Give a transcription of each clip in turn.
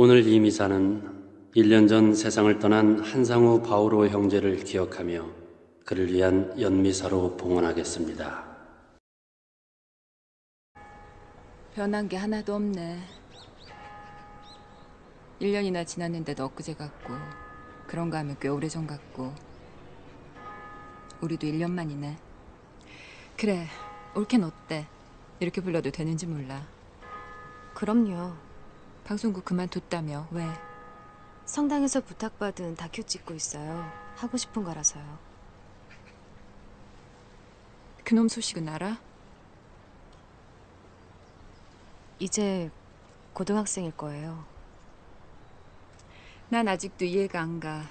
오늘 이 미사는 1년 전 세상을 떠난 한상우 바오로 형제를 기억하며 그를 위한 연미사로 봉헌하겠습니다. 변한 게 하나도 없네. 1년이나 지났는데도 엊그제 같고 그런가 하면 꽤 오래전 같고 우리도 1년 만이네. 그래, 올케는 어때? 이렇게 불러도 되는지 몰라. 그럼요. 방송국 그만뒀다며 왜? 성당에서 부탁받은 다큐 찍고 있어요. 하고 싶은 거라서요. 그놈 소식은 알아? 이제 고등학생일 거예요. 난 아직도 이해가 안 가.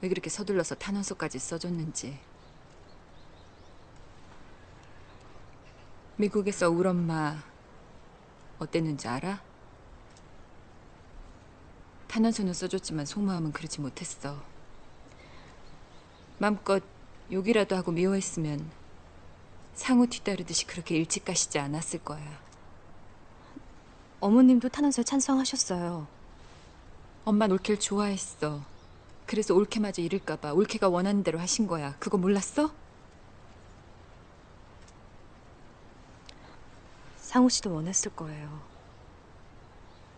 왜 그렇게 서둘러서 탄원서까지 써줬는지. 미국에서 울 엄마 어땠는지 알아? 탄원서는 써줬지만 속마음은 그러지 못했어. 마음껏 욕이라도 하고 미워했으면 상우 뒤따르듯이 그렇게 일찍 가시지 않았을 거야. 어머님도 탄원서에 찬성하셨어요. 엄만 올케를 좋아했어. 그래서 올케마저 잃을까봐 올케가 원하는 대로 하신 거야. 그거 몰랐어? 상우 씨도 원했을 거예요.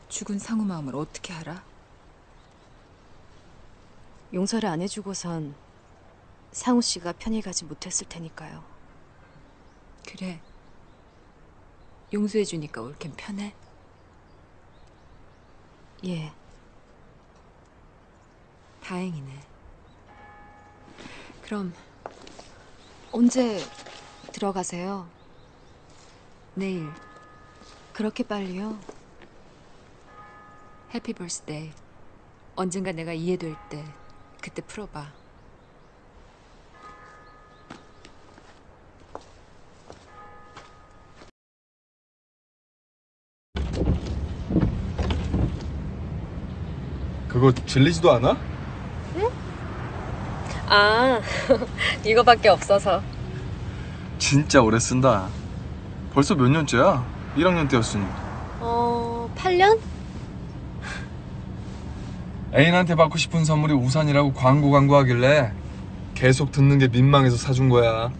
죽은 상우 마음을 어떻게 알아? 용서를 안 해주고선 상우 씨가 편히 가지 못했을 테니까요. 그래. 용서해주니까 올케는 편해? 예. 다행이네. 그럼 언제 들어가세요? 내일 그렇게 빨리요? 해피 벌스데이 언젠가 내가 이해될 때 그때 풀어봐. 그거 질리지도 않아? 아, 이거밖에 없어서. 진짜 오래 쓴다. 벌써 몇 년째야? 1학년 때였으니. 어, 8년? 애인한테 받고 싶은 선물이 우산이라고 광고 광고하길래 계속 듣는 게 민망해서 사준 거야.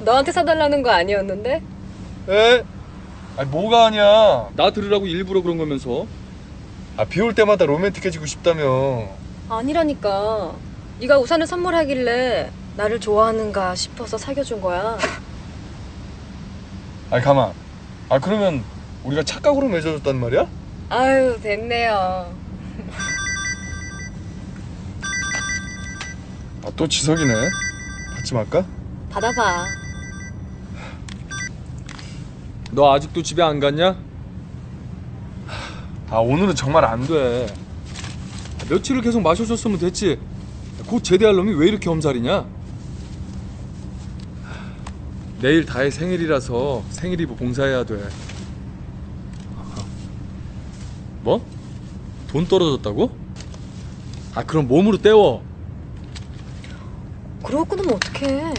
너한테 사달라는 거 아니었는데? 에? 아니 뭐가 아니야. 나 들으라고 일부러 그런 거면서. 아, 비 올 때마다 로맨틱해지고 싶다며. 아니라니까. 네가 우산을 선물하길래 나를 좋아하는가 싶어서 사겨준 거야. 아니 가만. 아 그러면 우리가 착각으로 맺어줬단 말이야? 아유, 됐네요. 아 또 지석이네. 받지 말까? 받아봐. 너 아직도 집에 안 갔냐? 아 오늘은 정말 안 돼. 며칠을 계속 마셔줬으면 됐지. 곧 제대할 놈이 왜 이렇게 엄살이냐? 내일 다혜 생일이라서 생일이브 봉사해야 돼. 뭐? 돈 떨어졌다고? 아 그럼 몸으로 때워. 그러고 끊으면 어떡해.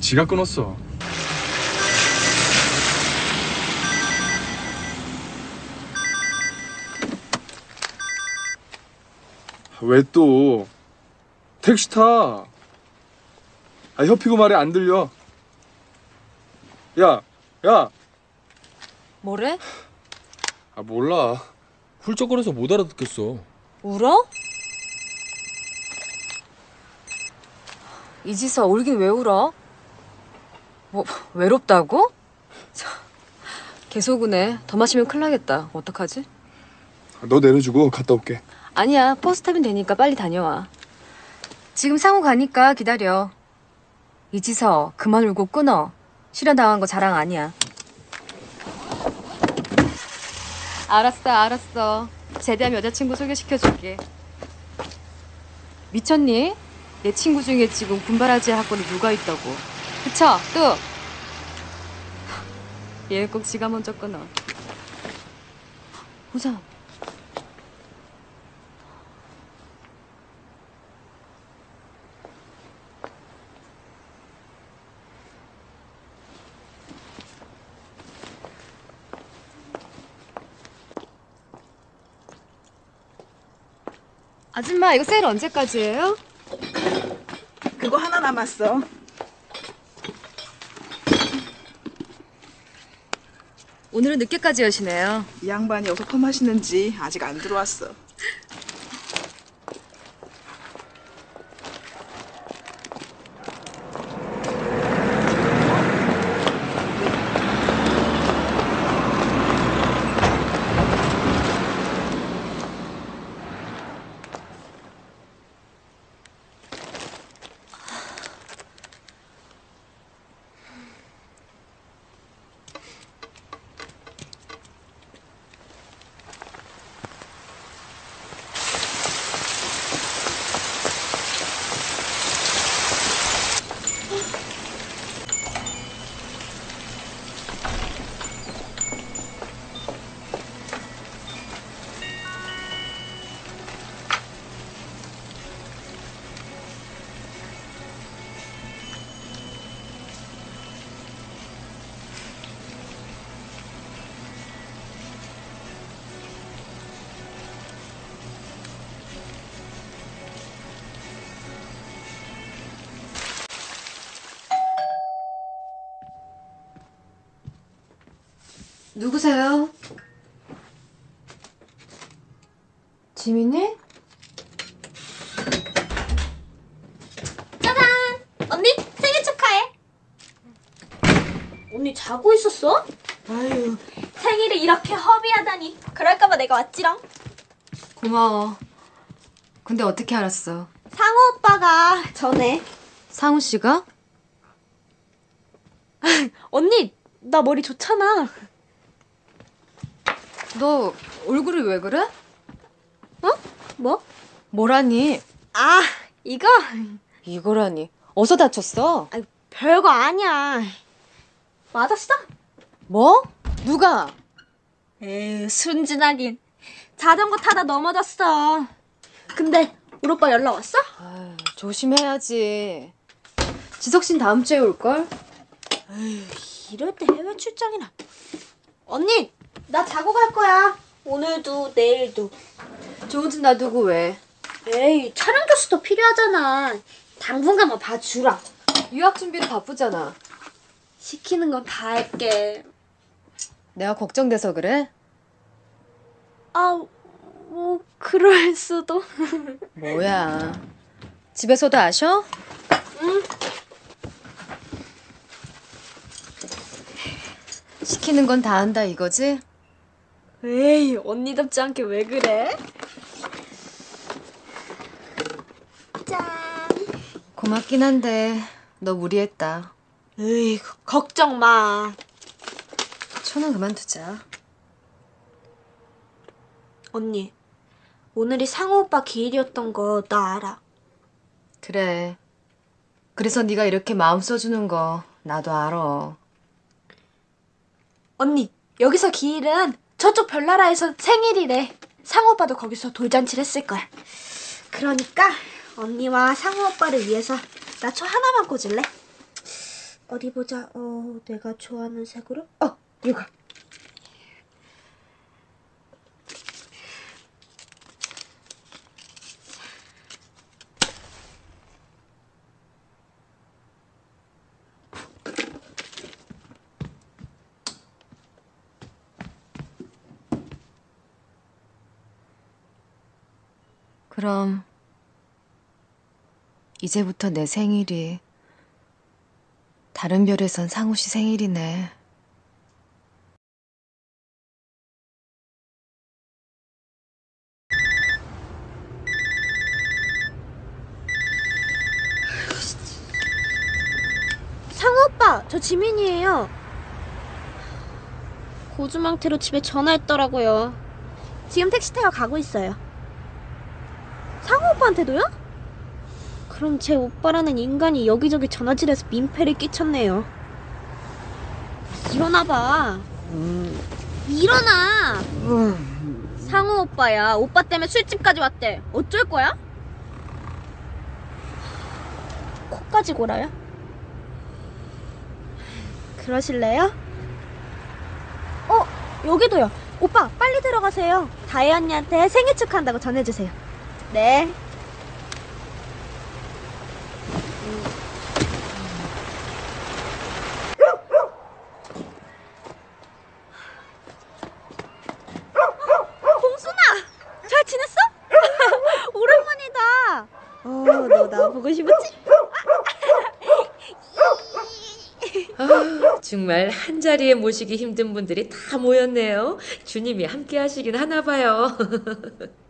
지가 끊었어. 왜 또? 택시 타. 아, 협피고 말이 안 들려. 야, 야. 뭐래? 아, 몰라. 훌쩍거려서 못 알아듣겠어. 울어? 이지서 울긴 왜 울어? 뭐 외롭다고? 참, 계속 우네. 더 마시면 큰일 나겠다. 어떡하지? 너 내려주고 갔다 올게. 아니야. 버스 타면 되니까 빨리 다녀와. 지금 상호 가니까 기다려. 이지서 그만 울고 끊어. 실현 당한 거 자랑 아니야. 알았어, 알았어. 제대하면 여자친구 소개시켜줄게. 미쳤니? 내 친구 중에 지금 군바라지 학번에 누가 있다고. 그쵸? 또! 얘 꼭 지가 먼저 끊어. 보자. 아줌마 이거 세일 언제까지예요? 그거 하나 남았어. 오늘은 늦게까지 여시네요. 이 양반이 어서 펌하시는지 아직 안 들어왔어. 누구세요? 지민이? 언니 생일 축하해. 언니 자고 있었어? 아유 생일을 이렇게 허비하다니. 그럴까봐 내가 왔지롱. 고마워. 근데 어떻게 알았어? 상호 오빠가 전에 상우 씨가? 언니 나 머리 좋잖아. 너 얼굴이 왜 그래? 뭐? 뭐라니? 아 이거 이거라니. 어디서 다쳤어? 아, 별거 아니야. 맞았어? 뭐? 누가? 에휴 순진하긴. 자전거 타다 넘어졌어. 근데 우리 오빠 연락 왔어? 아유, 조심해야지. 지석 씨는 다음 주에 올걸? 이럴 때 해외 출장이나. 언니 나 자고 갈 거야. 오늘도 내일도. 좋은 집 놔두고 왜? 에이 촬영 교수도 필요하잖아. 당분간만 봐주라. 유학 준비로 바쁘잖아. 시키는 건 다 할게. 내가 걱정돼서 그래? 아, 뭐 그럴 수도. 뭐야. 집에서도 아셔? 응. 시키는 건 다 한다 이거지? 에이 언니답지 않게 왜 그래? 짠. 고맙긴 한데 너 무리했다. 에이 걱정 마. 초는 그만두자. 언니 오늘이 상호 오빠 기일이었던 거 나 알아. 그래. 그래서 네가 이렇게 마음 써주는 거 나도 알아. 언니 여기서 기일은 저쪽 별나라에서 생일이래. 상호 오빠도 거기서 돌잔치를 했을 거야. 그러니까 언니와 상호 오빠를 위해서 나 초 하나만 꽂을래? 어디 보자. 어 내가 좋아하는 색으로. 어 이거. 그럼 이제부터 내 생일이 다른 별에선 상우 씨 생일이네. 상호 오빠, 저 지민이에요. 고주망태로 집에 전화했더라고요. 지금 택시 타고 가고 있어요. 상호 오빠한테도요? 그럼 제 오빠라는 인간이 여기저기 전화질해서 민폐를 끼쳤네요. 일어나봐. 일어나! 상호 오빠야. 오빠 때문에 술집까지 왔대. 어쩔 거야? 코까지 골아요? 그러실래요? 어, 여기도요. 오빠, 빨리 들어가세요. 다혜 언니한테 생일 축하한다고 전해주세요. 네. 봉순아, 잘 지냈어? 오랜만이다. 어, 너 나 보고 싶었지? 아, 정말 한 자리에 모시기 힘든 분들이 다 모였네요. 주님이 함께 하시긴 하나 봐요.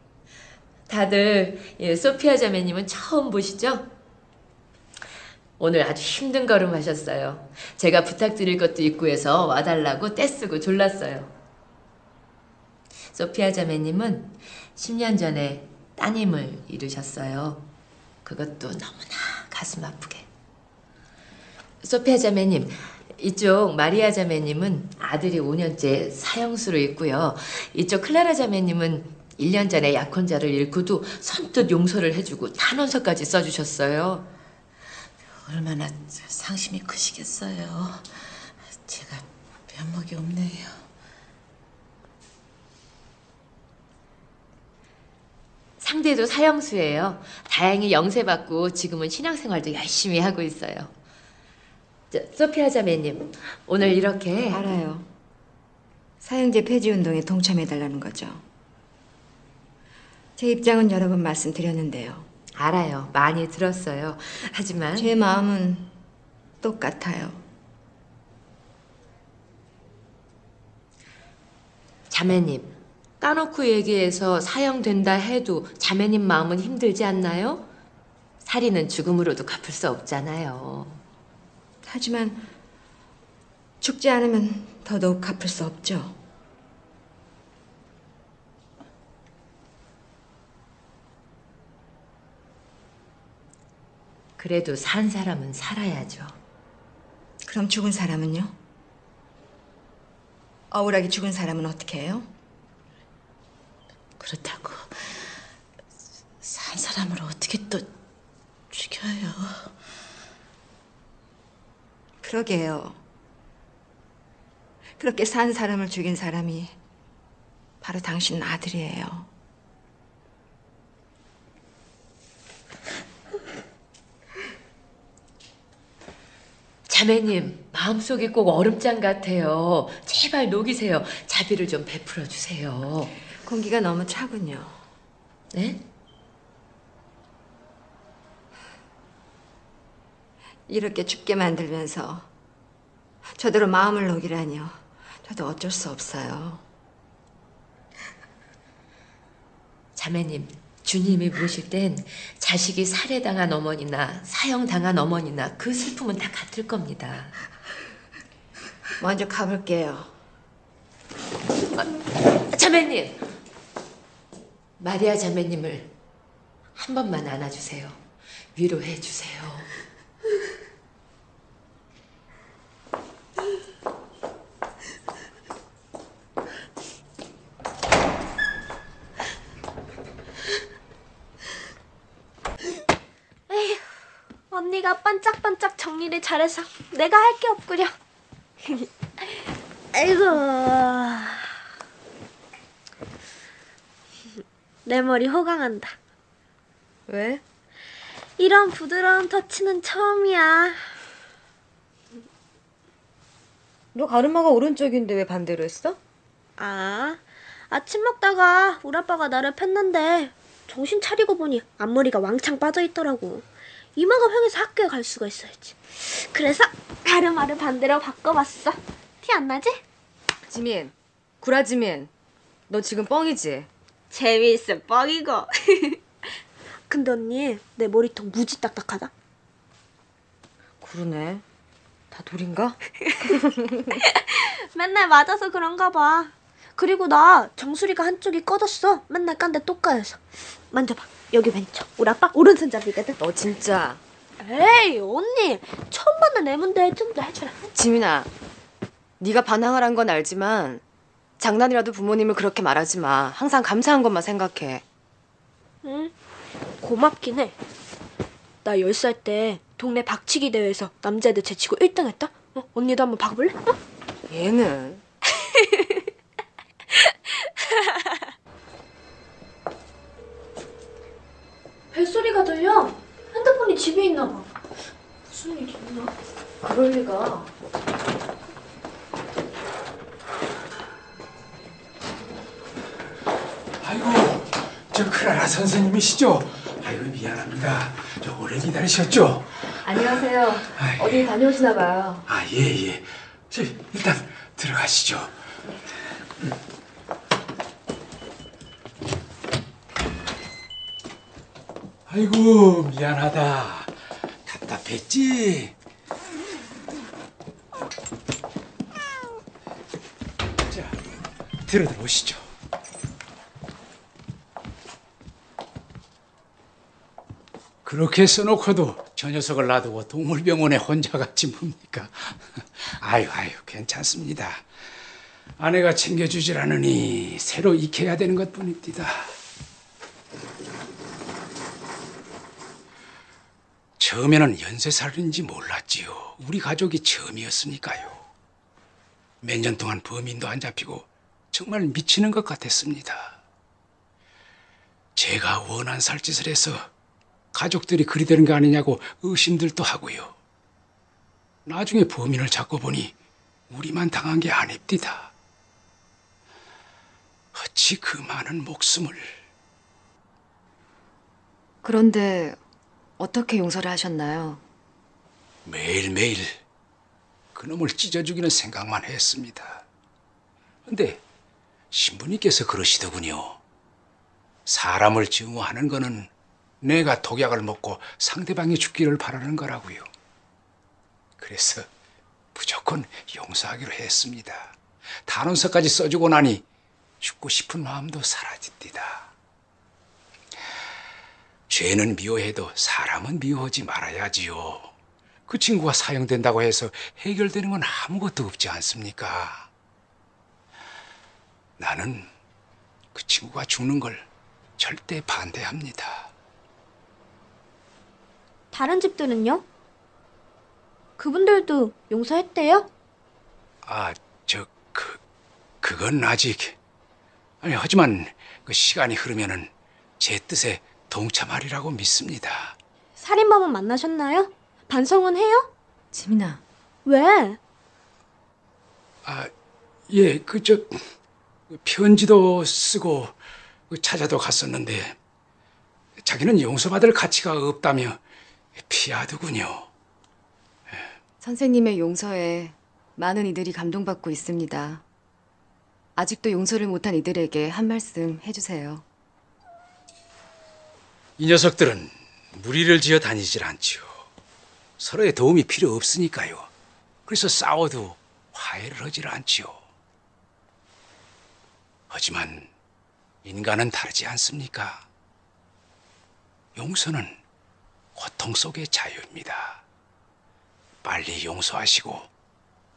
다들 예, 소피아 자매님은 처음 보시죠? 오늘 아주 힘든 걸음 하셨어요. 제가 부탁드릴 것도 있고 해서 와달라고 떼쓰고 졸랐어요. 소피아 자매님은 10년 전에 따님을 잃으셨어요. 그것도 너무나 가슴 아프게. 소피아 자매님, 이쪽 마리아 자매님은 아들이 5년째 사형수로 있고요. 이쪽 클라라 자매님은 1년 전에 약혼자를 잃고도 선뜻 용서를 해주고 탄원서까지 써주셨어요. 얼마나 상심이 크시겠어요. 제가 면목이 없네요. 상대도 사형수예요. 다행히 영세받고 지금은 신앙생활도 열심히 하고 있어요. 저, 소피아 자매님, 오늘 이렇게 알아요. 사형제 폐지 운동에 동참해달라는 거죠. 제 입장은 여러 번 말씀드렸는데요. 알아요. 많이 들었어요. 하지만 제 마음은 똑같아요. 자매님, 까놓고 얘기해서 사형된다 해도 자매님 마음은 힘들지 않나요? 살인은 죽음으로도 갚을 수 없잖아요. 하지만 죽지 않으면 더더욱 갚을 수 없죠. 그래도 산 사람은 살아야죠. 그럼 죽은 사람은요? 억울하게 죽은 사람은 어떻게 해요? 그렇다고 산 사람을 어떻게 또 죽여요? 그러게요. 그렇게 산 사람을 죽인 사람이 바로 당신 아들이에요. 자매님, 마음속이 꼭 얼음장 같아요. 제발 녹이세요. 자비를 좀 베풀어 주세요. 공기가 너무 차군요. 네? 이렇게 춥게 만들면서 저대로 마음을 녹이라니요. 저도 어쩔 수 없어요. 자매님, 주님이 보실 땐 자식이 살해당한 어머니나 사형당한 어머니나 그 슬픔은 다 같을 겁니다. 먼저 가볼게요. 자매님! 마리아 자매님을 한 번만 안아주세요. 위로해 주세요. 언니가 반짝반짝 정리를 잘해서 내가 할 게 없구려. 아이고. 내 머리 호강한다. 왜? 이런 부드러운 터치는 처음이야. 너 가르마가 오른쪽인데 왜 반대로 했어? 아, 아침 먹다가 우리 아빠가 나를 팼는데 정신 차리고 보니 앞머리가 왕창 빠져 있더라고. 이마가 휑해서 학교에 갈 수가 있어야지. 그래서 가르마를 반대로 바꿔봤어. 티 안 나지? 지민, 구라지민, 너 지금 뻥이지? 재미있어 뻥이고. 근데 언니 내 머리통 무지 딱딱하다. 그러네. 다 돌인가? 맨날 맞아서 그런가 봐. 그리고 나 정수리가 한쪽이 꺼졌어. 맨날 깐데 또 까여서. 만져봐. 여기 왼쪽. 우리 아빠 오른손잡이거든. 너 진짜. 에이 언니 처음 받는 애문데 좀 더 해주라. 지민아, 네가 반항을 한 건 알지만 장난이라도 부모님을 그렇게 말하지 마. 항상 감사한 것만 생각해. 응 고맙긴 해. 나 10살 때 동네 박치기 대회에서 남자애들 제치고 1등 했다. 어? 언니도 한번 봐볼래? 어? 얘는 벨소리가 들려. 핸드폰이 집에 있나 봐. 무슨 일이 있나? 그럴 리가. 아이고, 저 크라라 선생님이시죠? 아이고 미안합니다. 저 오래 기다리셨죠? 안녕하세요. 어디 다녀오시나 봐요. 아, 예, 예. 저 일단 들어가시죠. 아이고, 미안하다. 답답했지? 자, 들어들 오시죠. 그렇게 써놓고도 저 녀석을 놔두고 동물병원에 혼자 갔지 뭡니까? 아유, 아유, 괜찮습니다. 아내가 챙겨주질 않으니 새로 익혀야 되는 것 뿐입니다. 처음에는 연쇄살인인지 몰랐지요. 우리 가족이 처음이었으니까요. 몇 년 동안 범인도 안 잡히고 정말 미치는 것 같았습니다. 제가 원한 살짓을 해서 가족들이 그리 되는 거 아니냐고 의심들도 하고요. 나중에 범인을 잡고 보니 우리만 당한 게 아닙니다. 어찌 그 많은 목숨을 그런데 어떻게 용서를 하셨나요? 매일매일 그놈을 찢어 죽이는 생각만 했습니다. 근데 신부님께서 그러시더군요. 사람을 증오하는 거는 내가 독약을 먹고 상대방이 죽기를 바라는 거라고요. 그래서 무조건 용서하기로 했습니다. 단원서까지 써주고 나니 죽고 싶은 마음도 사라집니다. 죄는 미워해도 사람은 미워하지 말아야지요. 그 친구가 사형된다고 해서 해결되는 건 아무것도 없지 않습니까? 나는 그 친구가 죽는 걸 절대 반대합니다. 다른 집들은요? 그분들도 용서했대요? 아, 저, 그, 그건 아직. 아니, 하지만 그 시간이 흐르면은 제 뜻에 동참하리라고 믿습니다. 살인범은 만나셨나요? 반성은 해요? 지민아, 왜? 아, 예, 그, 저, 편지도 쓰고 그 찾아도 갔었는데 자기는 용서받을 가치가 없다며 피하더군요. 선생님의 용서에 많은 이들이 감동받고 있습니다. 아직도 용서를 못한 이들에게 한 말씀 해주세요. 이 녀석들은 무리를 지어 다니질 않지요. 서로의 도움이 필요 없으니까요. 그래서 싸워도 화해를 하질 않지요. 하지만 인간은 다르지 않습니까? 용서는 고통 속의 자유입니다. 빨리 용서하시고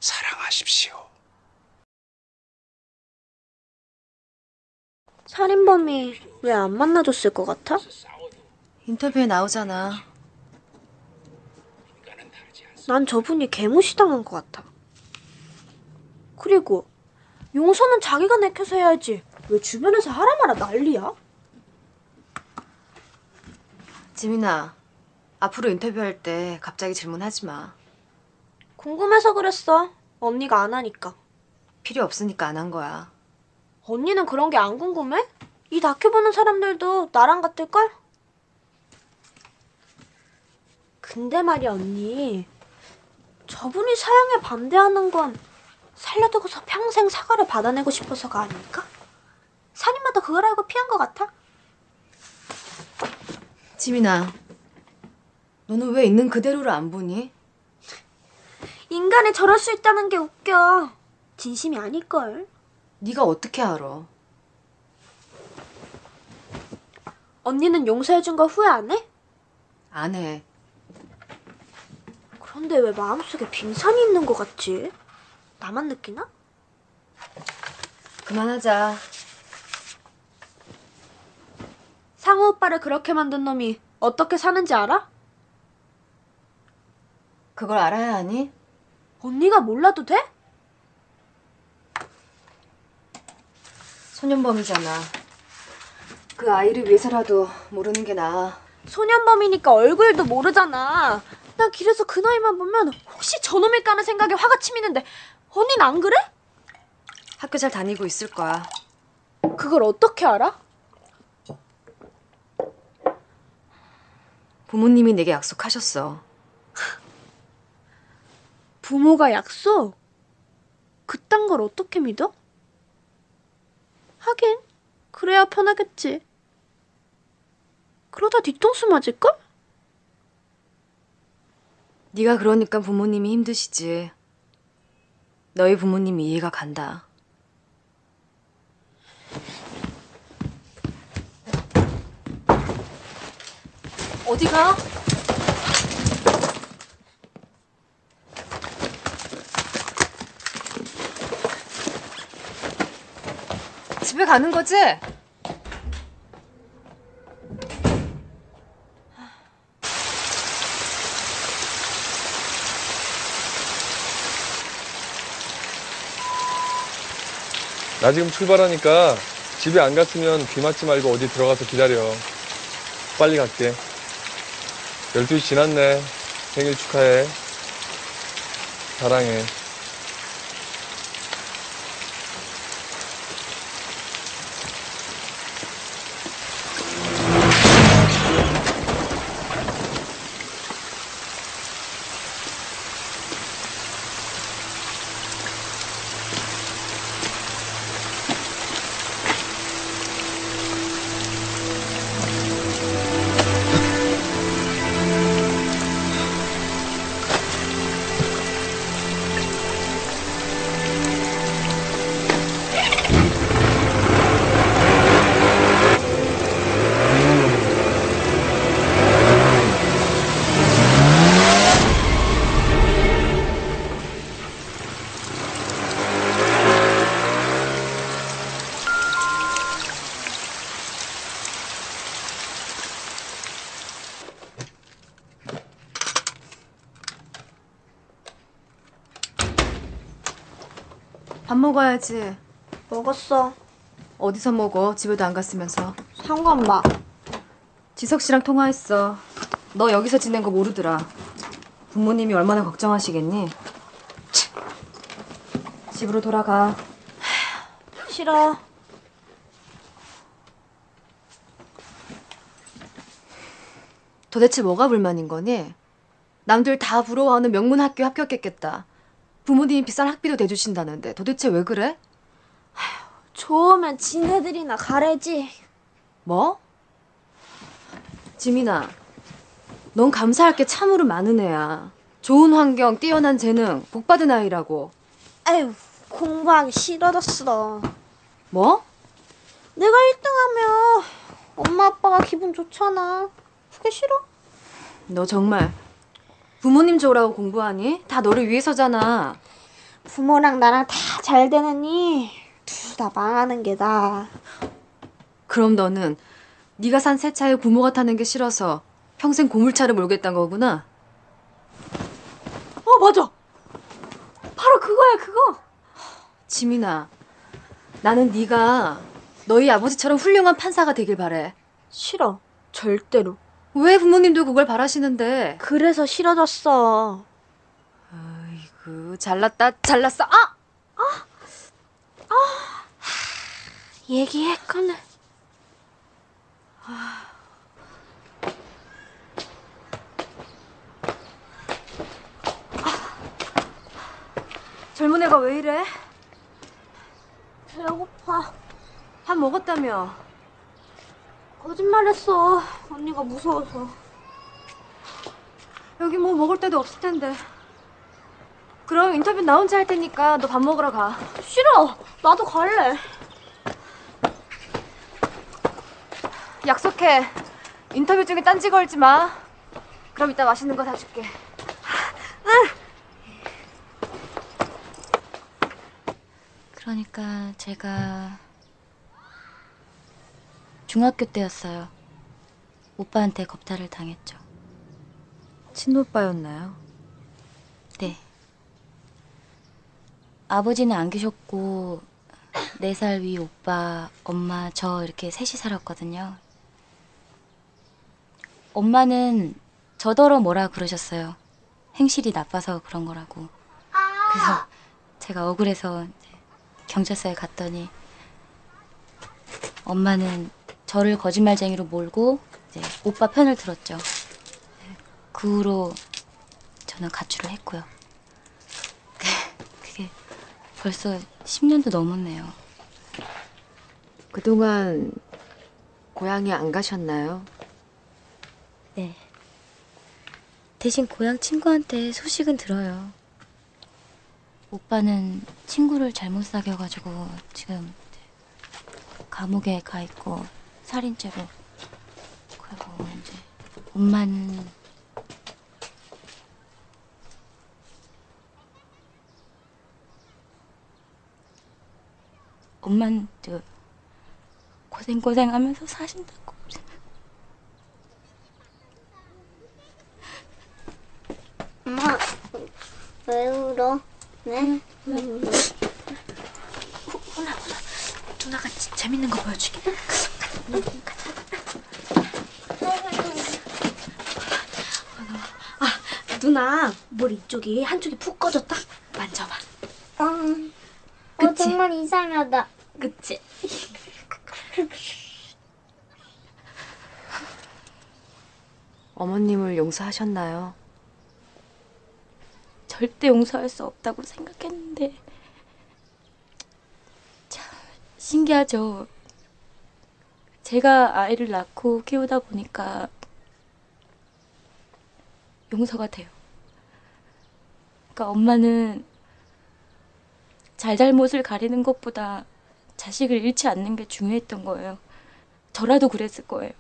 사랑하십시오. 살인범이 왜 안 만나줬을 것 같아? 인터뷰에 나오잖아. 난 저분이 개무시당한 것 같아. 그리고 용서는 자기가 내켜서 해야지. 왜 주변에서 하라 마라 난리야? 지민아, 앞으로 인터뷰할 때 갑자기 질문하지 마. 궁금해서 그랬어. 언니가 안 하니까. 필요 없으니까 안 한 거야. 언니는 그런 게 안 궁금해? 이 다큐 보는 사람들도 나랑 같을걸? 근데 말이야 언니 저분이 사형에 반대하는 건 살려두고서 평생 사과를 받아내고 싶어서가 아닐까? 살인마도 그걸 알고 피한 것 같아? 지민아, 너는 왜 있는 그대로를 안 보니? 인간이 저럴 수 있다는 게 웃겨 진심이 아닐걸 네가 어떻게 알아? 언니는 용서해준 거 후회 안 해? 안 해. 그런데 왜 마음속에 빙산이 있는 것 같지? 나만 느끼나? 그만하자. 상우 오빠를 그렇게 만든 놈이 어떻게 사는지 알아? 그걸 알아야 하니? 언니가 몰라도 돼? 소년범이잖아. 그 아이를 위해서라도 모르는 게 나아. 소년범이니까 얼굴도 모르잖아. 나 길에서 그 나이만 보면 혹시 저놈일까 하는 생각에 화가 치미는데 언니는 안 그래? 학교 잘 다니고 있을 거야. 그걸 어떻게 알아? 부모님이 내게 약속하셨어. 부모가 약속? 그딴 걸 어떻게 믿어? 하긴 그래야 편하겠지. 그러다 뒤통수 맞을걸? 네가 그러니까 부모님이 힘드시지. 너희 부모님이 이해가 간다. 어디 가? 집에 가는 거지? 나 지금 출발하니까 집에 안 갔으면 귀 맞지 말고 어디 들어가서 기다려. 빨리 갈게. 12시 지났네. 생일 축하해. 사랑해. 먹어야지. 먹었어. 어디서 먹어? 집에도 안 갔으면서. 상관봐. 지석 씨랑 통화했어. 너 여기서 지낸 거 모르더라. 부모님이 얼마나 걱정하시겠니? 치. 집으로 돌아가. 싫어. 도대체 뭐가 불만인 거니? 남들 다 부러워하는 명문 학교 합격했겠다. 부모님이 비싼 학비도 대주신다는데 도대체 왜 그래? 좋으면 지네들이나 가래지. 뭐? 지민아, 넌 감사할 게 참으로 많은 애야. 좋은 환경, 뛰어난 재능, 복받은 아이라고. 에휴, 공부하기 싫어졌어. 뭐? 내가 1등하면 엄마 아빠가 기분 좋잖아. 그게 싫어? 너 정말 부모님 좋으라고 공부하니? 다 너를 위해서잖아. 부모랑 나랑 다 잘 되느니 둘 다 망하는 게 나아. 그럼 너는 네가 산 새 차에 부모가 타는 게 싫어서 평생 고물차를 몰겠다는 거구나. 어 맞아. 바로 그거야 그거. 지민아, 나는 네가 너희 아버지처럼 훌륭한 판사가 되길 바래. 싫어. 절대로. 왜 부모님도 그걸 바라시는데? 그래서 싫어졌어. 아이고, 잘났다, 잘났어. 아! 얘기했거늘. 젊은 애가 왜 이래? 배고파. 밥 먹었다며. 거짓말했어. 언니가 무서워서. 여기 뭐 먹을 데도 없을 텐데. 그럼 인터뷰 나 혼자 할 테니까 너 밥 먹으러 가. 싫어. 나도 갈래. 약속해. 인터뷰 중에 딴지 걸지 마. 그럼 이따 맛있는 거 사줄게. 그러니까 제가 중학교 때였어요. 오빠한테 겁탈을 당했죠. 친오빠였나요? 네. 아버지는 안 계셨고 네살위 오빠, 엄마, 저 이렇게 셋이 살았거든요. 엄마는 저더러 뭐라 그러셨어요. 행실이 나빠서 그런 거라고. 그래서 제가 억울해서 경찰서에 갔더니 엄마는 저를 거짓말쟁이로 몰고 이제 오빠 편을 들었죠. 그 후로 저는 가출을 했고요. 그게 벌써 10년도 넘었네요. 그동안 고향에 안 가셨나요? 네. 대신 고향 친구한테 소식은 들어요. 오빠는 친구를 잘못 사귀어가지고 지금 감옥에 가 있고 살인죄로 그리고 이제 엄마는 엄마는 저 고생 고생하면서 사신다고 엄마, 왜 울어? 네? 누나가 지- 재밌는 거 보여주게. 아, 누나, 머리 이쪽이 한쪽이 푹 꺼졌다? 만져봐. 어, 어 정말 이상하다. 그치? 어머님을 용서하셨나요? 절대 용서할 수 없다고 생각했는데 참 신기하죠. 제가 아이를 낳고 키우다 보니까 용서가 돼요. 그러니까 엄마는 잘잘못을 가리는 것보다 자식을 잃지 않는 게 중요했던 거예요. 저라도 그랬을 거예요.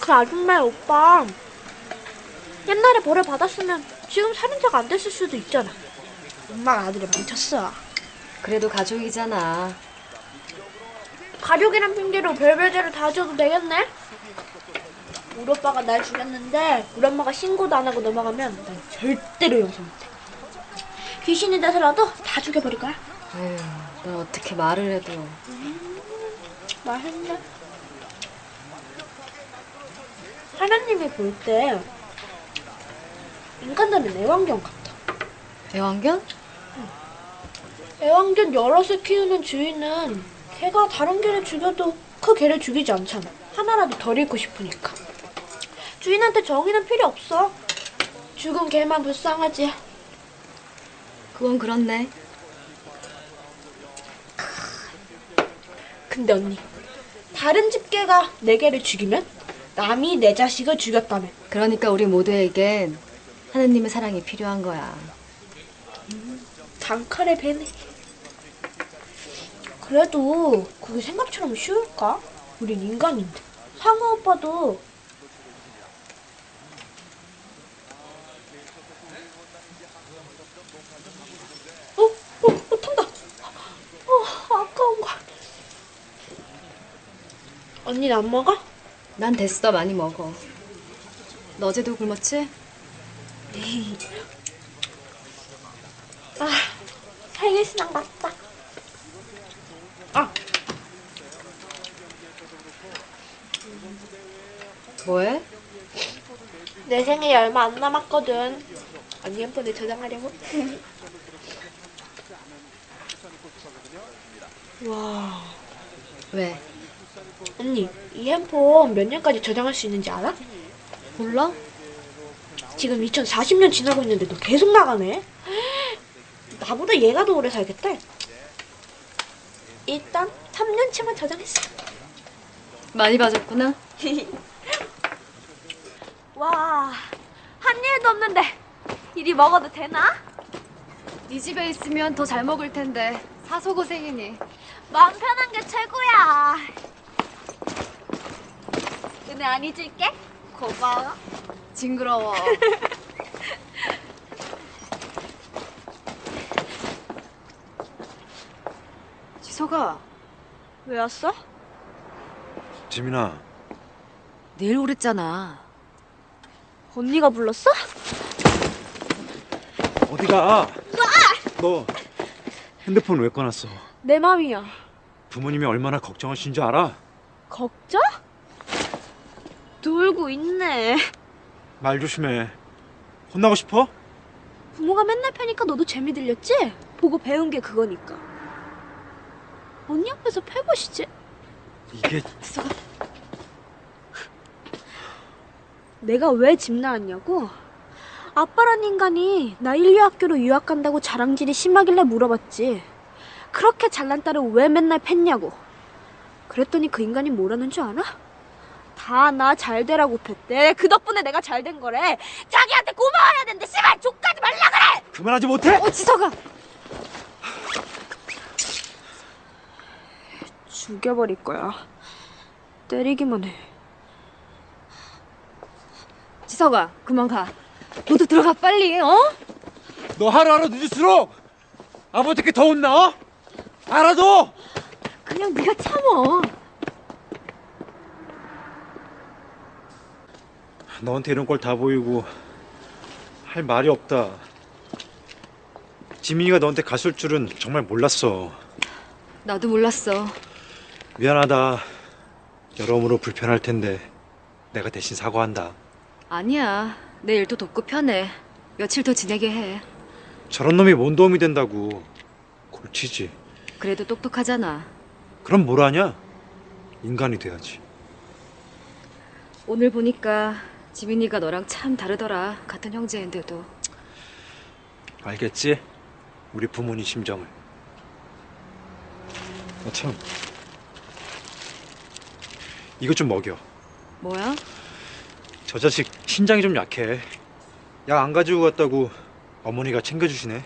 그 아줌마의 오빠 옛날에 벌을 받았으면 지금 살인자가 안 됐을 수도 있잖아. 엄마가 아들을 망쳤어. 그래도 가족이잖아. 가족이란 핑계로 별별죄를 다 져도 되겠네? 우리 오빠가 날 죽였는데 우리 엄마가 신고도 안 하고 넘어가면 난 절대로 용서 못해. 귀신이 돼서라도 다 죽여버릴 거야. 에휴, 넌 어떻게 말을 해도 맛있네. 하나님이 볼 때 인간들은 애완견 같아. 애완견? 애완견 여럿을 키우는 주인은 개가 다른 개를 죽여도 그 개를 죽이지 않잖아. 하나라도 덜 잃고 싶으니까. 주인한테 정의는 필요 없어. 죽은 개만 불쌍하지. 그건 그렇네. 근데 언니, 다른 집 개가 내 개를 죽이면 남이 내 자식을 죽였다면 그러니까 우리 모두에겐 하느님의 사랑이 필요한 거야. 단칼에 배네. 그래도 그게 생각처럼 쉬울까? 우린 인간인데. 상우 오빠도 어? 어? 어? 탄다. 어, 아까운 걸. 언니는 안 먹어? 난 됐어, 많이 먹어. 너 어제도 굶었지? 아, 생일신랑 맞다. 아, 뭐해? 내 생일이 얼마 안 남았거든. 언니 핸폰에 저장하려고. 와, 왜? 언니, 이 핸폰 몇 년까지 저장할 수 있는지 알아? 몰라? 지금 2040년 지나고 있는데도 계속 나가네. 나보다 얘가 더 오래 살겠대. 일단 3년치만 저장했어. 많이 봐줬구나. 와, 한 일도 없는데 이리 먹어도 되나? 네 집에 있으면 더 잘 먹을 텐데 사소 고생이니. 마음 편한 게 최고야. 은혜 안 잊을게. 고마워. 징그러워. 지소가 왜 왔어? 지민아, 내일 오랬잖아. 언니가 불렀어? 어디가? 너 핸드폰 왜 꺼놨어? 내 맘이야. 부모님이 얼마나 걱정하신 줄 알아? 걱정? 놀고 있네. 말 조심해. 혼나고 싶어? 부모가 맨날 패니까 너도 재미 들렸지? 보고 배운 게 그거니까. 언니 앞에서 패보시지. 이게 내가 왜 집 나왔냐고? 아빠란 인간이 나 인류학교로 유학 간다고 자랑질이 심하길래 물어봤지. 그렇게 잘난 딸을 왜 맨날 팼냐고. 그랬더니 그 인간이 뭐라는 줄 알아? 다나 잘 되라고 팼대. 그 덕분에 내가 잘 된 거래. 자기한테 고마워해야 되는데 씨발 족까지 말라 그래! 그만하지 못해? 어 지석아! 죽여버릴 거야. 때리기만 해. 지석아, 그만 가. 너도 들어가 빨리, 어? 너 하루하루 늦을수록 아버지께 더 혼나? 어? 알아도 그냥 네가 참어. 너한테 이런 걸 다 보이고 할 말이 없다. 지민이가 너한테 갔을 줄은 정말 몰랐어. 나도 몰랐어. 미안하다. 여러모로 불편할 텐데 내가 대신 사과한다. 아니야. 내 일도 돕고 편해. 며칠 더 지내게 해. 저런 놈이 뭔 도움이 된다고. 골치지. 그래도 똑똑하잖아. 그럼 뭘 하냐? 인간이 돼야지. 오늘 보니까 지민이가 너랑 참 다르더라. 같은 형제인데도. 알겠지? 우리 부모님 심정을. 아, 참. 이거 좀 먹여. 뭐야? 저 자식 신장이 좀 약해. 약 안 가지고 갔다고 어머니가 챙겨주시네.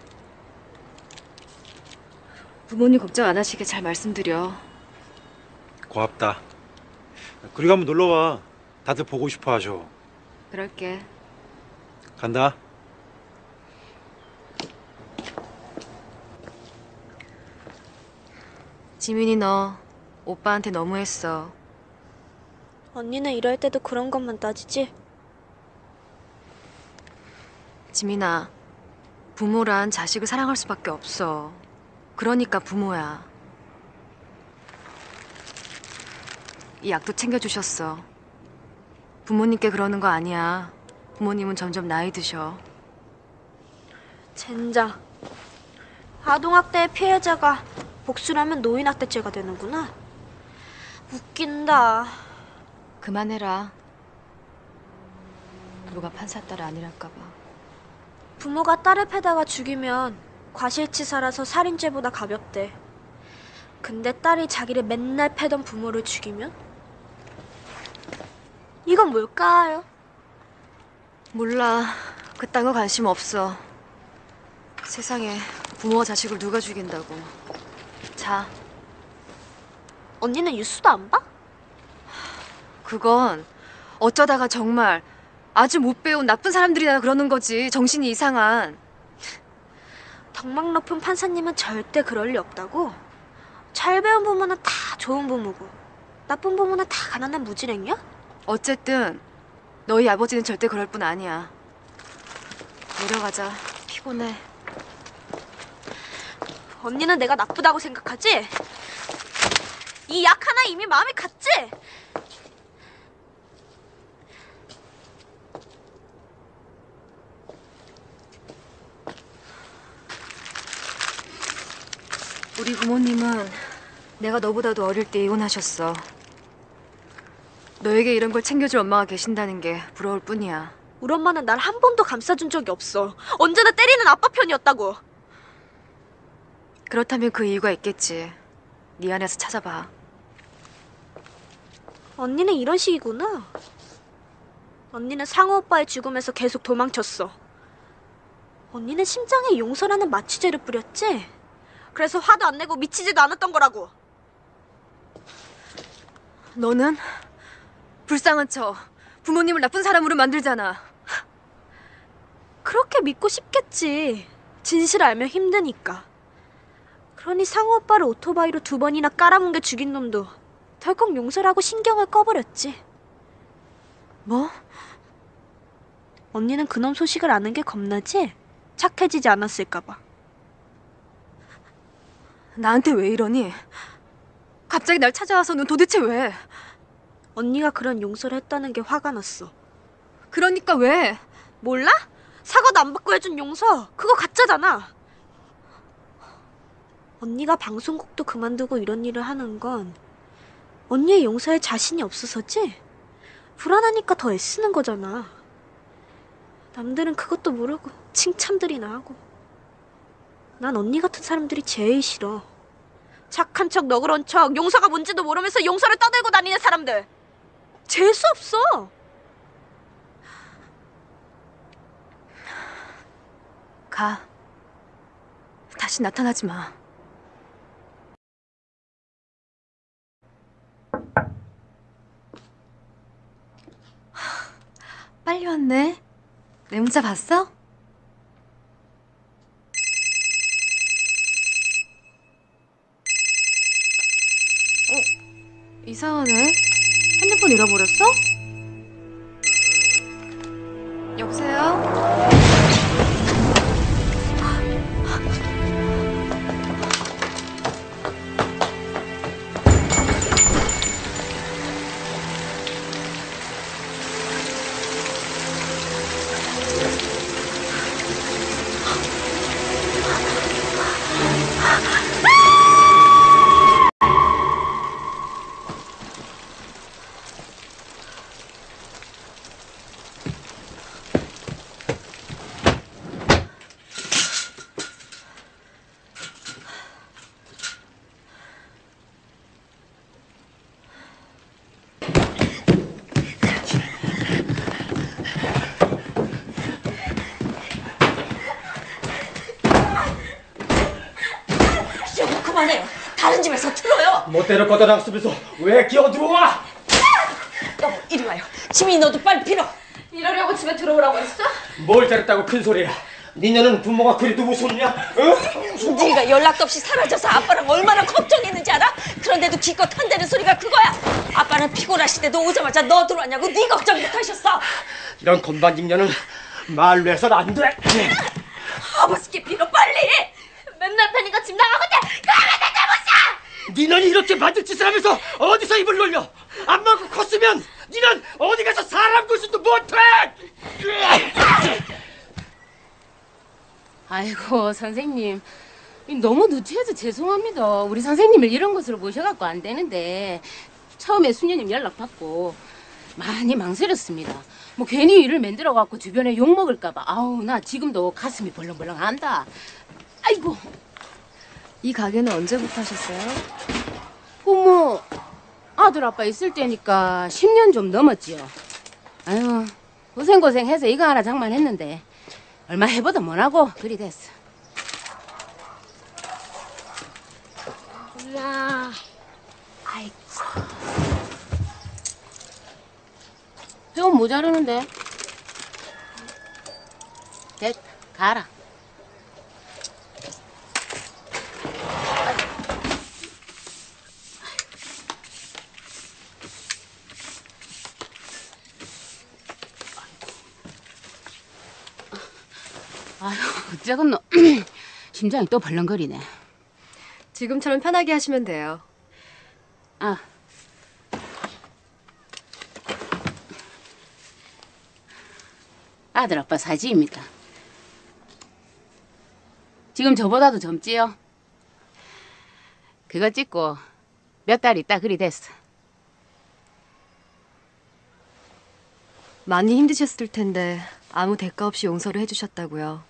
부모님 걱정 안 하시게 잘 말씀드려. 고맙다. 그리고 한번 놀러 와. 다들 보고 싶어 하셔. 그럴게. 간다. 지민이 너 오빠한테 너무했어. 언니는 이럴 때도 그런 것만 따지지? 지민아, 부모란 자식을 사랑할 수밖에 없어. 그러니까 부모야. 이 약도 챙겨주셨어. 부모님께 그러는 거 아니야. 부모님은 점점 나이 드셔. 젠장. 아동학대의 피해자가 복수라면 노인학대죄가 되는구나. 웃긴다. 그만해라. 누가 판사 딸 아니랄까봐. 부모가 딸을 패다가 죽이면 과실치사라서 살인죄보다 가볍대. 근데 딸이 자기를 맨날 패던 부모를 죽이면? 이건 뭘까요? 몰라. 그딴 거 관심 없어. 세상에 부모와 자식을 누가 죽인다고. 자, 언니는 뉴스도 안 봐? 그건 어쩌다가 정말 아주 못 배운 나쁜 사람들이나 그러는 거지. 정신이 이상한. 덕망 높은 판사님은 절대 그럴 리 없다고. 잘 배운 부모는 다 좋은 부모고 나쁜 부모는 다 가난한 무지랭이야? 어쨌든 너희 아버지는 절대 그럴 뿐 아니야. 내려가자. 피곤해. 언니는 내가 나쁘다고 생각하지? 이 약 하나 이미 마음이 갔지? 우리 부모님은 내가 너보다도 어릴 때 이혼하셨어. 너에게 이런 걸 챙겨줄 엄마가 계신다는 게 부러울 뿐이야. 우리 엄마는 날 한 번도 감싸준 적이 없어. 언제나 때리는 아빠 편이었다고. 그렇다면 그 이유가 있겠지. 네 안에서 찾아봐. 언니는 이런 식이구나. 언니는 상호 오빠의 죽음에서 계속 도망쳤어. 언니는 심장에 용서라는 마취제를 뿌렸지? 그래서 화도 안 내고 미치지도 않았던 거라고. 너는 불쌍한 척 부모님을 나쁜 사람으로 만들잖아. 그렇게 믿고 싶겠지. 진실을 알면 힘드니까. 그러니 상호 오빠를 오토바이로 두 번이나 깔아뭉개 죽인 놈도 덜컥 용서를 하고 신경을 꺼버렸지. 뭐? 언니는 그놈 소식을 아는 게 겁나지? 착해지지 않았을까봐. 나한테 왜 이러니? 갑자기 날 찾아와서는 도대체 왜? 언니가 그런 용서를 했다는 게 화가 났어. 그러니까 왜? 몰라? 사과도 안 받고 해준 용서 그거 가짜잖아. 언니가 방송국도 그만두고 이런 일을 하는 건 언니의 용서에 자신이 없어서지? 불안하니까 더 애쓰는 거잖아. 남들은 그것도 모르고 칭찬들이나 하고. 난 언니 같은 사람들이 제일 싫어. 착한 척, 너그러운 척, 용서가 뭔지도 모르면서 용서를 떠들고 다니는 사람들. 재수 없어. 가. 다시 나타나지 마. 하, 빨리 왔네. 내 문자 봤어? 이상하네. 핸드폰 잃어버렸어? 여보세요? 멋대로 걷어나갔으면서 왜 기어 들어와? 여보 이리 와요. 지민이 너도 빨리 빌어. 이러려고 집에 들어오라고 했어? 뭘 잘했다고 큰 소리야? 니네는 부모가 그래도 무섭냐? 어? 네가 연락도 없이 사라져서 아빠랑 얼마나 걱정했는지 알아? 그런데도 기껏 한다는 소리가 그거야. 아빠는 피곤하실 때도 오자마자 너 들어왔냐고 네 걱정부터 하셨어. 이런 건반직년은 말로 해선 안 돼. 아버지께 빌어 빨리. 맨날 패니까 집 나가거든. 니는 이렇게 만들 짓을 하면서 어디서 입을 놀려? 안 먹고 컸으면 니는 어디 가서 사람 구실도 못해! 아이고 선생님 너무 누추해서 죄송합니다. 우리 선생님을 이런 곳으로 모셔갖고 안 되는데 처음에 수녀님 연락 받고 많이 망설였습니다. 뭐 괜히 일을 만들어 갖고 주변에 욕 먹을까봐 아우 나 지금도 가슴이 벌렁벌렁한다. 아이고 이 가게는 언제부터 하셨어요? 부모 아들 아빠 있을 때니까 10년 좀 넘었지요. 아유 고생고생해서 이거 하나 장만했는데 얼마 해보다 못하고 그리 됐어. 야, 아이고. 배운 모자르는데. 됐, 가라. 아휴, 어쩌겠노. 심장이 또 벌렁거리네. 지금처럼 편하게 하시면 돼요. 아. 아들 아빠 사지입니다. 지금 저보다도 젊지요? 그거 찍고 몇 달 있다 그리 됐어. 많이 힘드셨을 텐데 아무 대가 없이 용서를 해주셨다고요.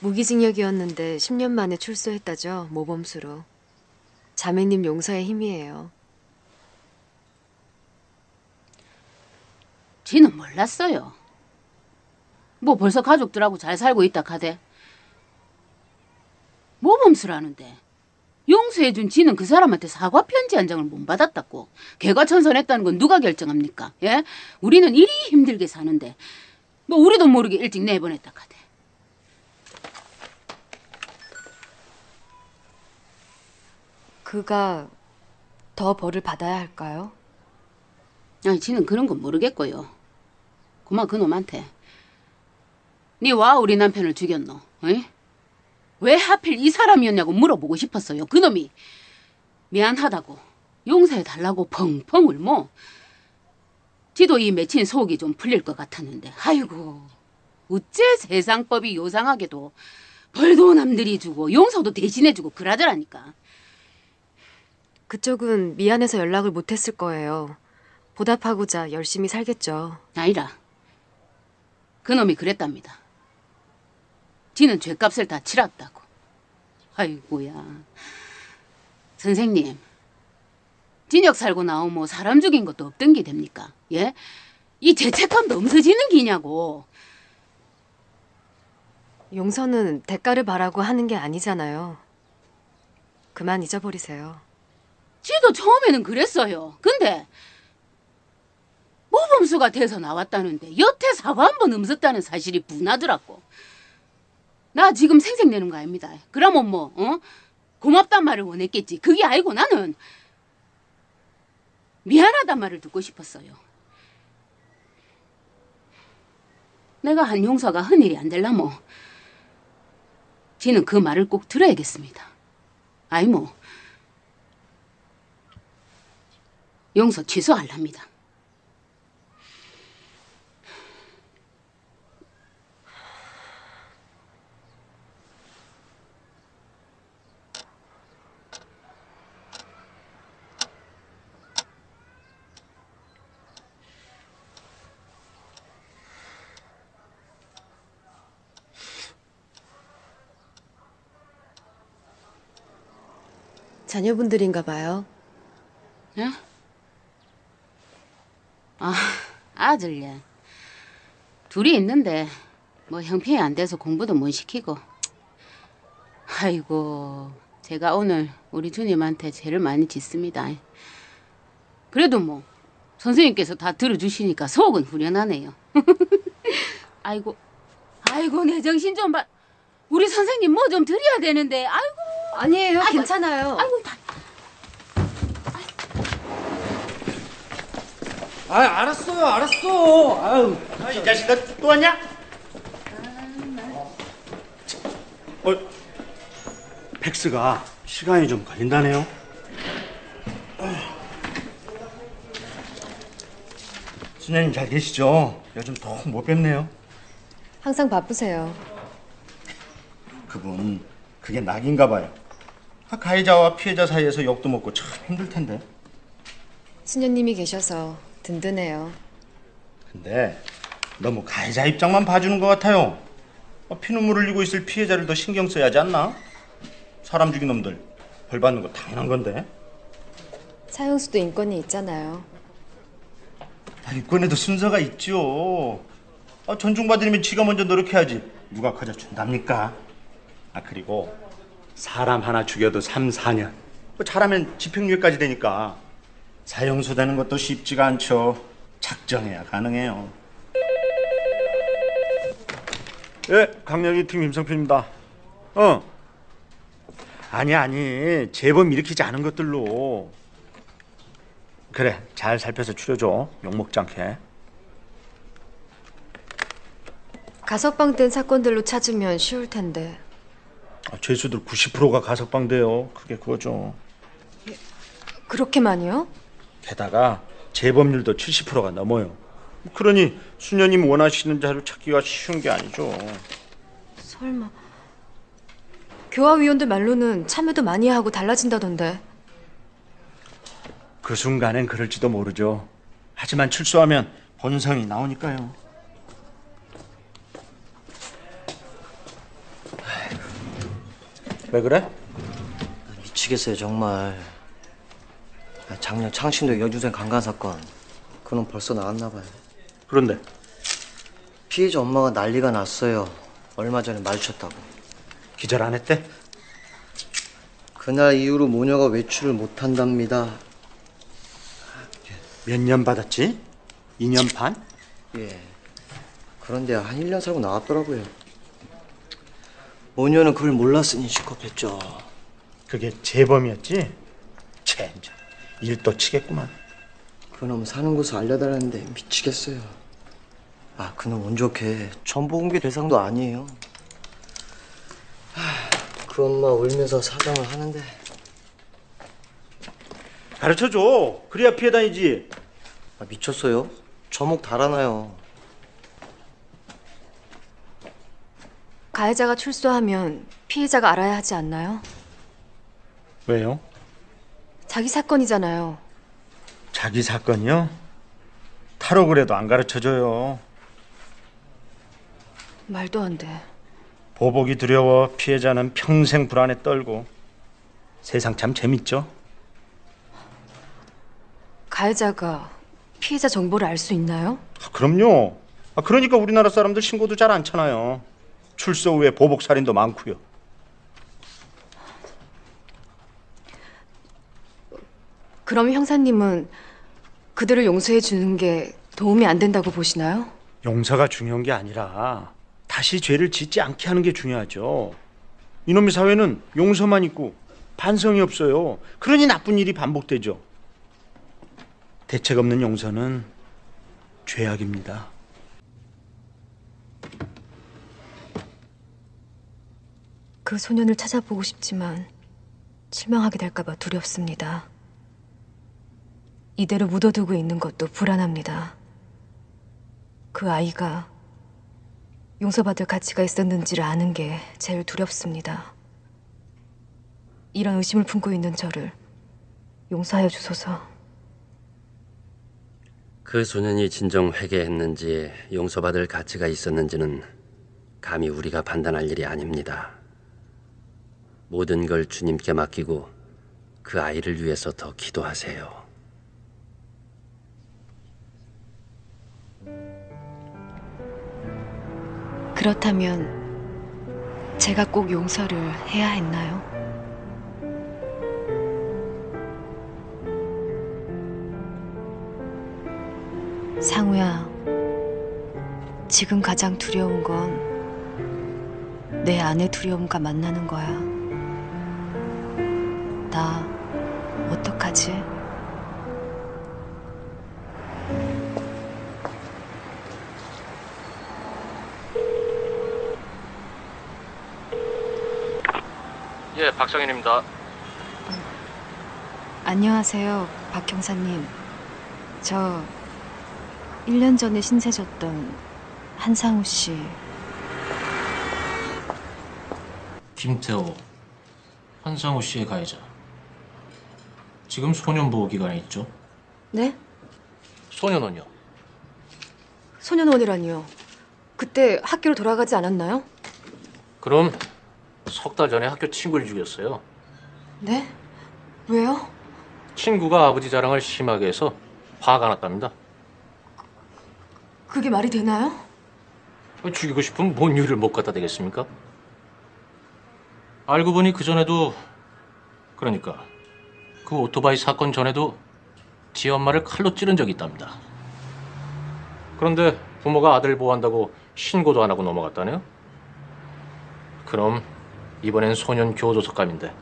무기징역이었는데 10년 만에 출소했다죠, 모범수로. 자매님 용서의 힘이에요. 지는 몰랐어요. 뭐 벌써 가족들하고 잘 살고 있다 카대. 모범수라는데 용서해준 지는 그 사람한테 사과 편지 한 장을 못 받았다고. 개과천선했다는 건 누가 결정합니까? 예? 우리는 이리 힘들게 사는데 뭐 우리도 모르게 일찍 내보냈다 카대. 그가 더 벌을 받아야 할까요? 아니 지는 그런 건 모르겠고요. 그만 그놈한테. 네 와 우리 남편을 죽였노? 어이? 왜 하필 이 사람이었냐고 물어보고 싶었어요. 그놈이 미안하다고 용서해 달라고 펑펑 울모. 지도 이 맺힌 속이 좀 풀릴 것 같았는데 아이고 어째 세상법이 요상하게도 벌도 남들이 주고 용서도 대신해 주고 그러더라니까. 그쪽은 미안해서 연락을 못했을 거예요. 보답하고자 열심히 살겠죠. 아니라 그놈이 그랬답니다. 지는 죄값을 다 치렀다고. 아이고야. 선생님, 진역 살고 나오면 사람 죽인 것도 없던 게 됩니까? 예? 이 죄책감도 없어지는 기냐고. 용서는 대가를 바라고 하는 게 아니잖아요. 그만 잊어버리세요. 지도 처음에는 그랬어요. 근데 모범수가 돼서 나왔다는데 여태 사과 한 번 없었다는 사실이 분하더라고. 나 지금 생색내는 거 아닙니다. 그러면 뭐 어? 고맙단 말을 원했겠지. 그게 아니고 나는 미안하단 말을 듣고 싶었어요. 내가 한 용서가 흔일이 안 될라모. 지는 그 말을 꼭 들어야겠습니다. 아이 뭐 용서 취소할랍니다. 자녀분들인가 봐요. 예? 아, 아들, 예. 둘이 있는데, 뭐 형편이 안 돼서 공부도 못 시키고. 아이고, 제가 오늘 우리 주님한테 죄를 많이 짓습니다. 그래도 뭐, 선생님께서 다 들어주시니까 속은 후련하네요. 아이고, 아이고, 내 정신 좀 봐. 우리 선생님 뭐 좀 드려야 되는데, 아이고. 아니에요, 괜찮아요. 아이고, 다, 아 알았어요 알았어 아유 이 자식아 또 왔냐? 어, 팩스가 시간이 좀 걸린다네요. 수녀님 잘 계시죠? 요즘 더못 뵙네요. 항상 바쁘세요. 그분 그게 낙인가 봐요. 아, 가해자와 피해자 사이에서 욕도 먹고 참 힘들 텐데. 수녀님이 계셔서 든든해요. 근데 너무 가해자 입장만 봐주는 것 같아요. 아, 피눈물 흘리고 있을 피해자를 더 신경 써야 하지 않나? 사람 죽인 놈들 벌 받는 거 당연한 건데. 사형수도 인권이 있잖아요. 아, 이권에도 순서가 있죠. 아, 존중받으려면 지가 먼저 노력해야지. 누가 커져 준답니까? 아 그리고 사람 하나 죽여도 3, 4년. 뭐 잘하면 집행유예까지 되니까 사형수 되는 것도 쉽지가 않죠. 작정해야 가능해요. 예, 강력이 팀 임성표입니다. 어. 아니 아니 재범 일으키지 않은 것들로 그래 잘 살펴서 추려줘 욕 먹지 않게 가석방 된 사건들로 찾으면 쉬울 텐데. 아, 죄수들 90%가 가석방돼요 그게 그거죠 그렇게 많이요? 게다가 재범률도 70%가 넘어요 그러니 수녀님 원하시는 자료 찾기가 쉬운 게 아니죠 설마. 교화위원들 말로는 참여도 많이 하고 달라진다던데. 그 순간엔 그럴지도 모르죠 하지만 출소하면 본성이 나오니까요 왜 그래? 미치겠어요 정말. 작년 창신도 여중생 강간 사건. 그놈 벌써 나왔나 봐요. 그런데? 피해자 엄마가 난리가 났어요. 얼마 전에 마주쳤다고. 기절 안 했대? 그날 이후로 모녀가 외출을 못 한답니다. 몇 년 받았지? 2년 반? 예. 그런데 한 1년 살고 나왔더라고요 모녀는 그걸 몰랐으니 시겁했죠 그게 재범이었지? 젠장 일도 치겠구만 그놈 사는 곳을 알려달라는데 미치겠어요 아 그놈 운 좋게 정보 공개 대상도 아니에요 그 엄마 울면서 사정을 하는데 가르쳐줘. 그래야 피해 다니지. 아, 미쳤어요? 저목 달아나요. 가해자가 출소하면 피해자가 알아야 하지 않나요? 왜요? 자기 사건이잖아요. 자기 사건이요? 탈옥을 해도 안 가르쳐줘요. 말도 안 돼. 보복이 두려워 피해자는 평생 불안에 떨고 세상 참 재밌죠? 가해자가 피해자 정보를 알 수 있나요? 아, 그럼요. 아, 그러니까 우리나라 사람들 신고도 잘 않잖아요. 출소 후에 보복 살인도 많고요. 그럼 형사님은 그들을 용서해 주는 게 도움이 안 된다고 보시나요? 용서가 중요한 게 아니라 다시 죄를 짓지 않게 하는 게 중요하죠. 이놈의 사회는 용서만 있고 반성이 없어요. 그러니 나쁜 일이 반복되죠. 대책 없는 용서는 죄악입니다. 그 소년을 찾아보고 싶지만 실망하게 될까봐 두렵습니다. 이대로 묻어두고 있는 것도 불안합니다. 그 아이가 용서받을 가치가 있었는지를 아는 게 제일 두렵습니다. 이런 의심을 품고 있는 저를 용서하여 주소서. 그 소년이 진정 회개했는지 용서받을 가치가 있었는지는 감히 우리가 판단할 일이 아닙니다. 모든 걸 주님께 맡기고 그 아이를 위해서 더 기도하세요. 그렇다면 제가 꼭 용서를 해야 했나요? 상우야, 지금 가장 두려운 건 내 안의 두려움과 만나는 거야. 나 어떡하지? 예, 박성현입니다. 안녕하세요, 박 형사님. 저 1년 전에 신세 졌던 한상우 씨. 김태호, 한상우 씨의 가해자. 지금 소년 보호 기간에 있죠? 네? 소년원이요. 소년원이라니요. 그때 학교로 돌아가지 않았나요? 그럼 석 달 전에 학교 친구를 죽였어요. 네? 왜요? 친구가 아버지 자랑을 심하게 해서 화가 났답니다. 그게 말이 되나요? 죽이고 싶으면 뭔 이유를 못 갖다 대겠습니까? 알고 보니 그 전에도 그러니까 그 오토바이 사건 전에도 지 엄마를 칼로 찌른 적이 있답니다. 그런데 부모가 아들 보호한다고 신고도 안 하고 넘어갔다네요? 그럼 이번엔 소년 교도소감인데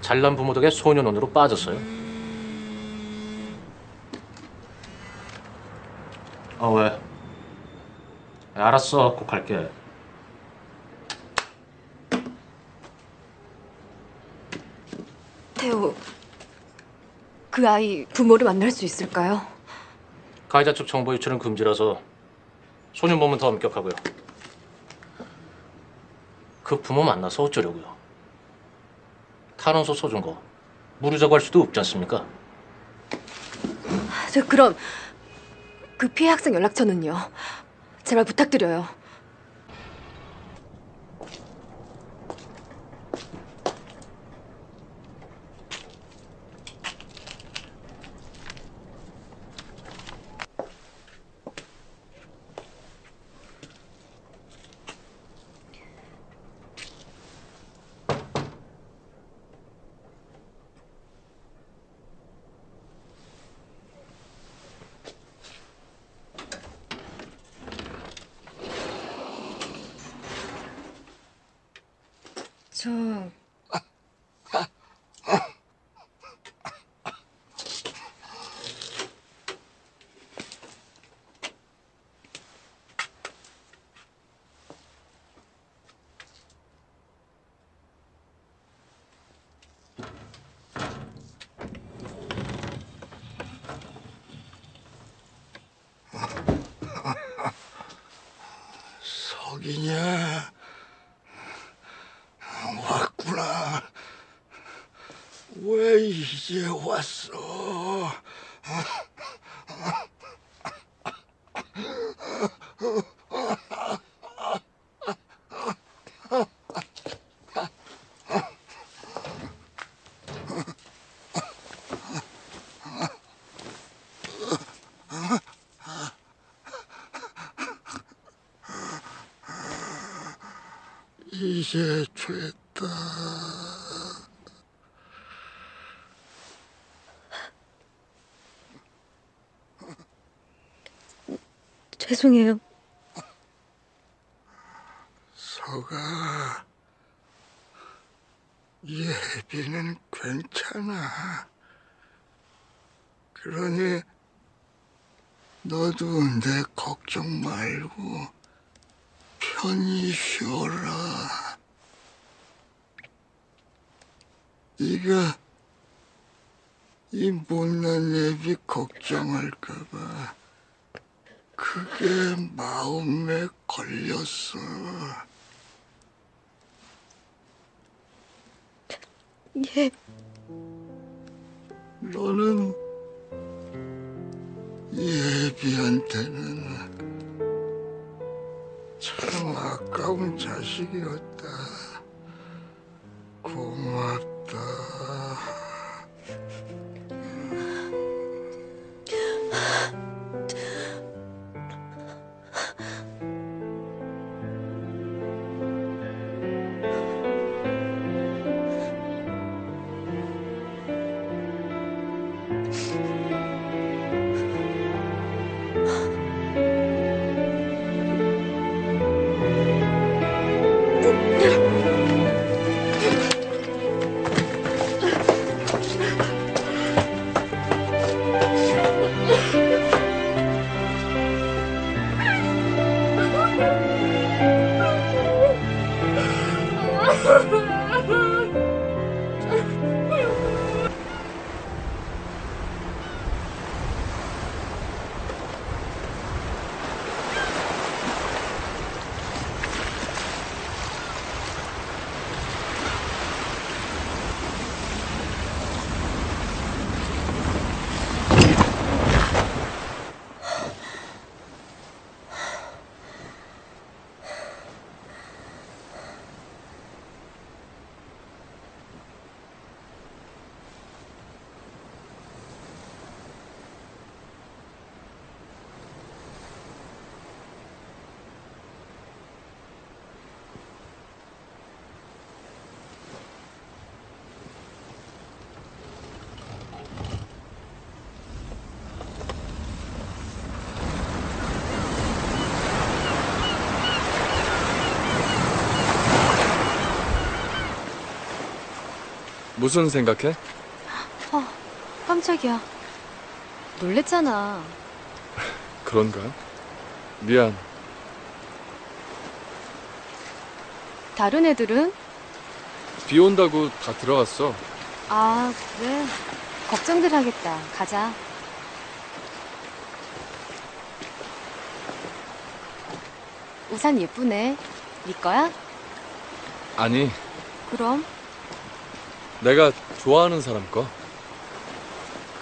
잘난 부모 덕에 소년원으로 빠졌어요. 아 왜? 알았어, 꼭 갈게. 태호, 그 아이 부모를 만날 수 있을까요? 가해자 측 정보 유출은 금지라서 소년 보면 더 엄격하고요. 그 부모 만나서 어쩌려고요? 탄원서 써준 거 무르자고 할 수도 없지 않습니까? 저 그럼 그 피해 학생 연락처는요? 제발 부탁드려요. 죄송해요. 서가 예비는 괜찮아. 그러니 너도 내 걱정 말고 편히 쉬어라. 네가 이 못난 애비 걱정할까봐 그게 마음에 걸렸어. 예. 너는 예비한테는 참 아까운 자식이었다. 고맙다. 무슨 생각해? 어, 깜짝이야. 놀랬잖아. 그런가? 미안. 다른 애들은? 비 온다고 다 들어갔어. 아, 그래. 걱정들 하겠다. 가자. 우산 예쁘네. 네 거야? 아니, 그럼. 내가 좋아하는 사람 거.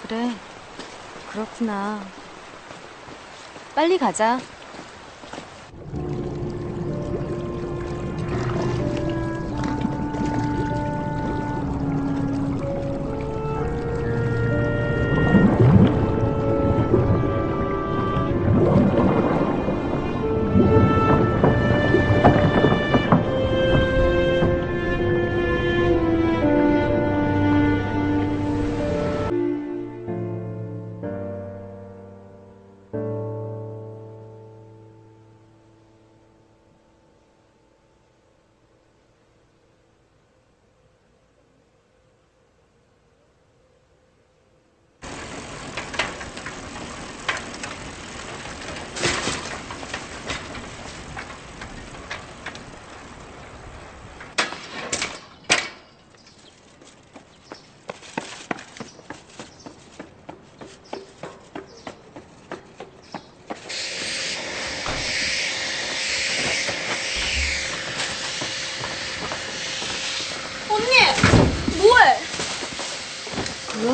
그래. 그렇구나. 빨리 가자.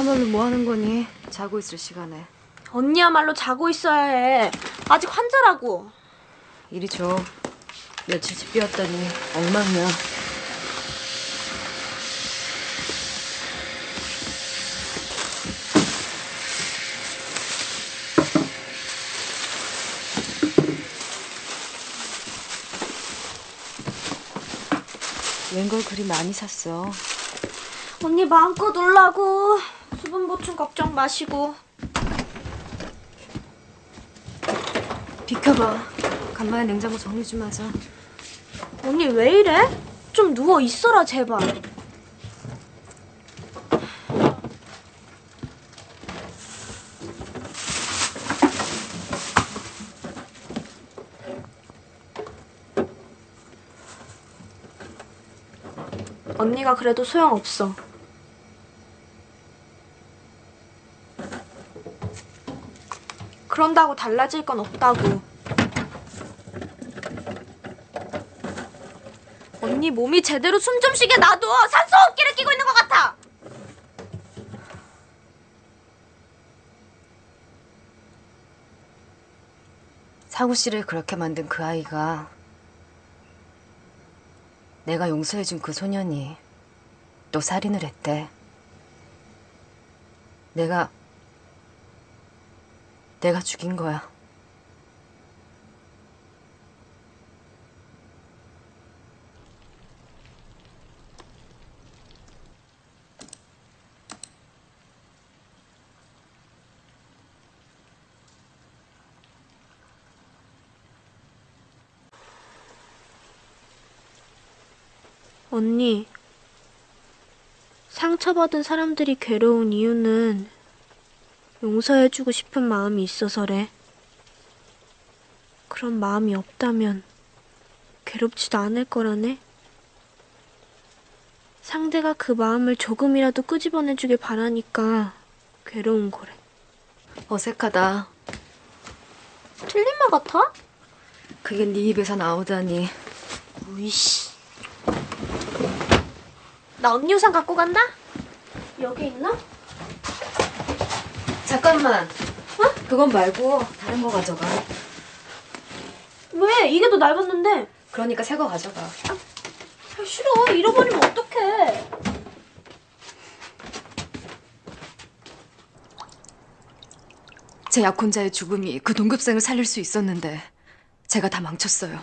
너야말로 뭐 하는 거니? 자고 있을 시간에. 언니야말로 자고 있어야 해. 아직 환자라고. 이리 줘. 며칠 집 비웠더니 엉망이야. 웬걸 그리 많이 샀어? 언니 마음껏 놀라고 수분 보충 걱정 마시고. 비켜봐. 간만에 냉장고 정리 좀 하자. 언니 왜 이래? 좀 누워 있어라 제발. 언니가 그래도 소용없어. 그런다고 달라질 건 없다고. 언니 몸이 제대로 숨 좀 쉬게 놔둬. 산소 호흡기를 끼고 있는 것 같아. 사구 씨를 그렇게 만든 그 아이가 내가 용서해준 그 소년이 또 살인을 했대. 내가 내가 죽인 거야. 언니, 상처받은 사람들이 괴로운 이유는 용서해주고 싶은 마음이 있어서래. 그런 마음이 없다면 괴롭지도 않을 거라네. 상대가 그 마음을 조금이라도 끄집어내주길 바라니까 괴로운 거래. 어색하다. 틀린 말 같아? 그게 네 입에서 나오다니. 우이씨. 나 언니 우산 갖고 간다? 여기 있나? 잠깐만. 어? 그건 말고 다른 거 가져가. 왜? 이게 더 낡았는데. 그러니까 새 거 가져가. 아, 싫어. 잃어버리면 어떡해. 제 약혼자의 죽음이 그 동급생을 살릴 수 있었는데 제가 다 망쳤어요.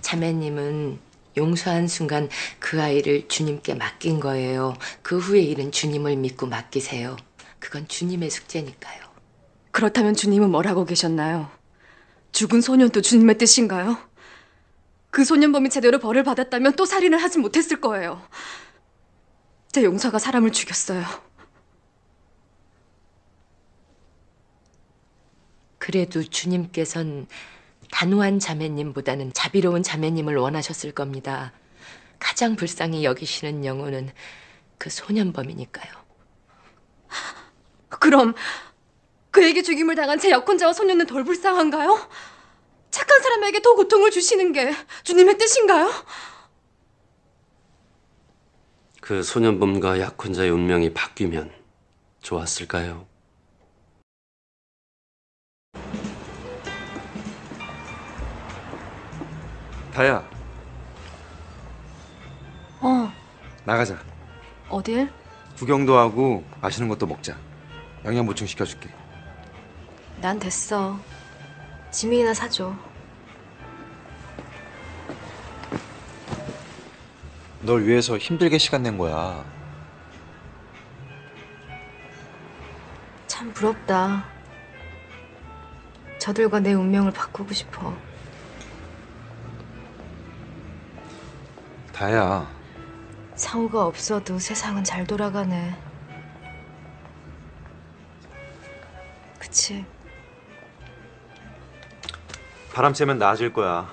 자매님은 용서한 순간 그 아이를 주님께 맡긴 거예요. 그 후의 일은 주님을 믿고 맡기세요. 그건 주님의 숙제니까요. 그렇다면 주님은 뭘 하고 계셨나요? 죽은 소년도 주님의 뜻인가요? 그 소년범이 제대로 벌을 받았다면 또 살인을 하지 못했을 거예요. 제 용사가 사람을 죽였어요. 그래도 주님께선 단호한 자매님보다는 자비로운 자매님을 원하셨을 겁니다. 가장 불쌍히 여기시는 영혼은 그 소년범이니까요. 그럼 그에게 죽임을 당한 제 약혼자와 소년은 덜 불쌍한가요? 착한 사람에게 더 고통을 주시는 게 주님의 뜻인가요? 그 소년범과 약혼자의 운명이 바뀌면 좋았을까요? 다야 어, 나가자. 어딜? 구경도 하고 맛있는 것도 먹자. 영양 보충 시켜줄게. 난 됐어. 지민이나 사줘. 널 위해서 힘들게 시간 낸 거야. 참 부럽다. 저들과 내 운명을 바꾸고 싶어. 다야. 상우가 없어도 세상은 잘 돌아가네. 그치? 바람 쐬면 나아질 거야.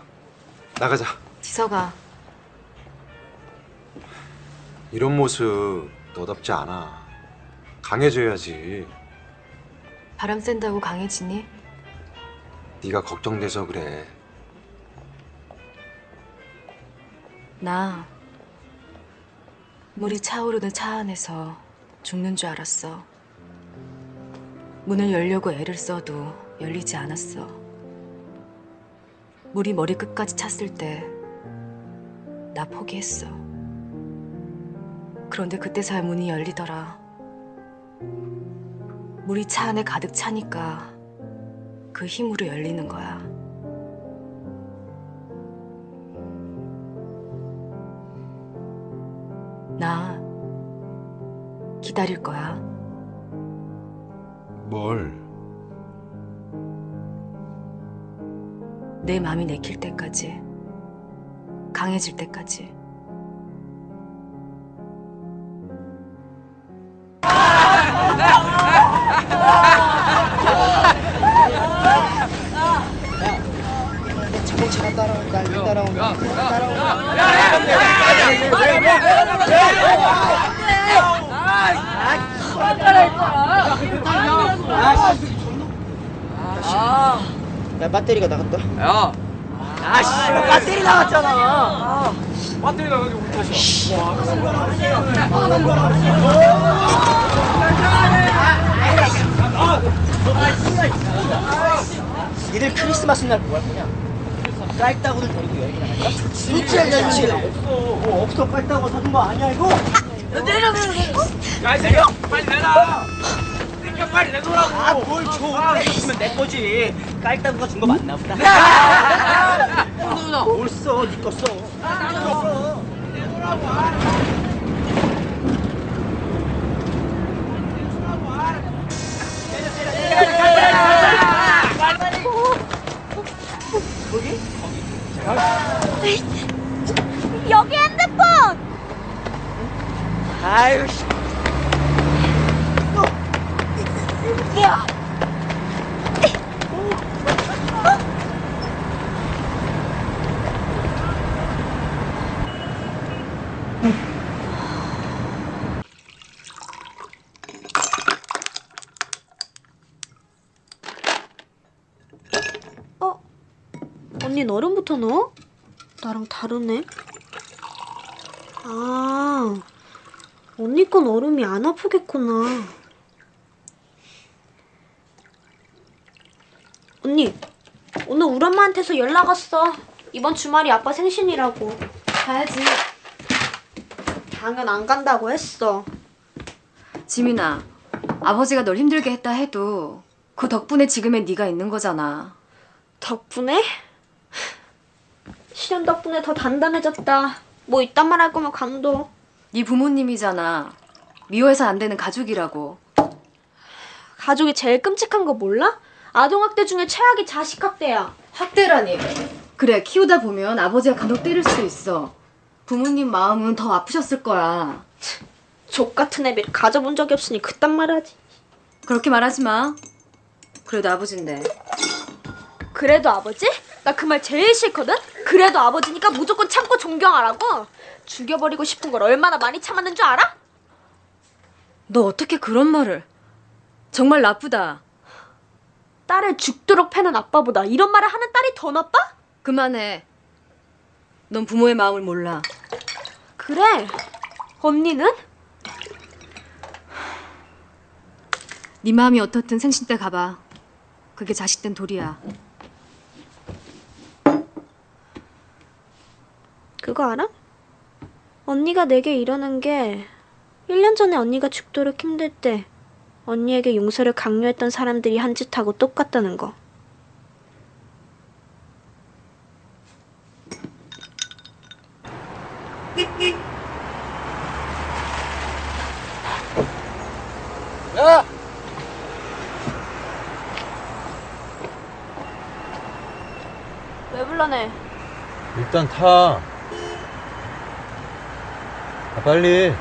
나가자. 지서가 이런 모습 너답지 않아. 강해져야지. 바람 쐰다고 강해지니? 네가 걱정돼서 그래. 나 물이 차오르는 차 안에서 죽는 줄 알았어. 문을 열려고 애를 써도 열리지 않았어. 물이 머리 끝까지 찼을 때 나 포기했어. 그런데 그때서야 문이 열리더라. 물이 차 안에 가득 차니까 그 힘으로 열리는 거야. 나 기다릴 거야. 뭘? 내 마음이 내킬 때까지. 강해질 때까지. 자동차가 따라온다. 따라온다. 야 배터리가 나갔다. 야. 아씨 배터리 나갔잖아. 배터리 나가지고 못 타셔. 니들 크리스마스 날 뭐 할 거냐? 깔따구들 데리고 여행 나갈까? 진짜 잔치 없어. 뭐 없어 깔따구 사준 거 아니야 이거? 내려 내려 내려. 야, 내려. 빨리 내놔. 내려 빨리 내놓으라고. 아뭘 줘? 내주면 내 거지. 깔따구가 준 거 맞나 보다. 뭘 써? 니거 써. 여기 핸드폰! 아유 씨. 야! 어? 언니 넣어? 나랑 다르네. 아, 언니 건 얼음이 안 아프겠구나. 언니, 오늘 우리 엄마한테서 연락 왔어. 이번 주말이 아빠 생신이라고. 가야지. 당연 안 간다고 했어. 지민아, 아버지가 널 힘들게 했다 해도 그 덕분에 지금의 네가 있는 거잖아. 덕분에? 실현 덕분에 더 단단해졌다. 뭐 이딴 말 할 거면 강도. 네 부모님이잖아. 미워해서 안 되는 가족이라고. 가족이 제일 끔찍한 거 몰라? 아동학대 중에 최악이 자식학대야. 학대라니. 그래, 키우다 보면 아버지가 간혹 때릴 수도 있어. 부모님 마음은 더 아프셨을 거야. 족 같은 애비를 가져본 적이 없으니 그딴 말 하지. 그렇게 말하지 마. 그래도 아버지인데. 그래도 아버지? 나 그 말 제일 싫거든? 그래도 아버지니까 무조건 참고 존경하라고? 죽여버리고 싶은 걸 얼마나 많이 참았는 줄 알아? 너 어떻게 그런 말을? 정말 나쁘다. 딸을 죽도록 패는 아빠보다 이런 말을 하는 딸이 더 나빠? 그만해. 넌 부모의 마음을 몰라. 그래. 언니는? 네 마음이 어떻든 생신 때 가봐. 그게 자식 된 도리야. 그거 알아? 언니가 내게 이러는 게 1년 전에 언니가 죽도록 힘들 때 언니에게 용서를 강요했던 사람들이 한 짓하고 똑같다는 거. 야! 왜 불러내? 일단 타. 아, 빨리.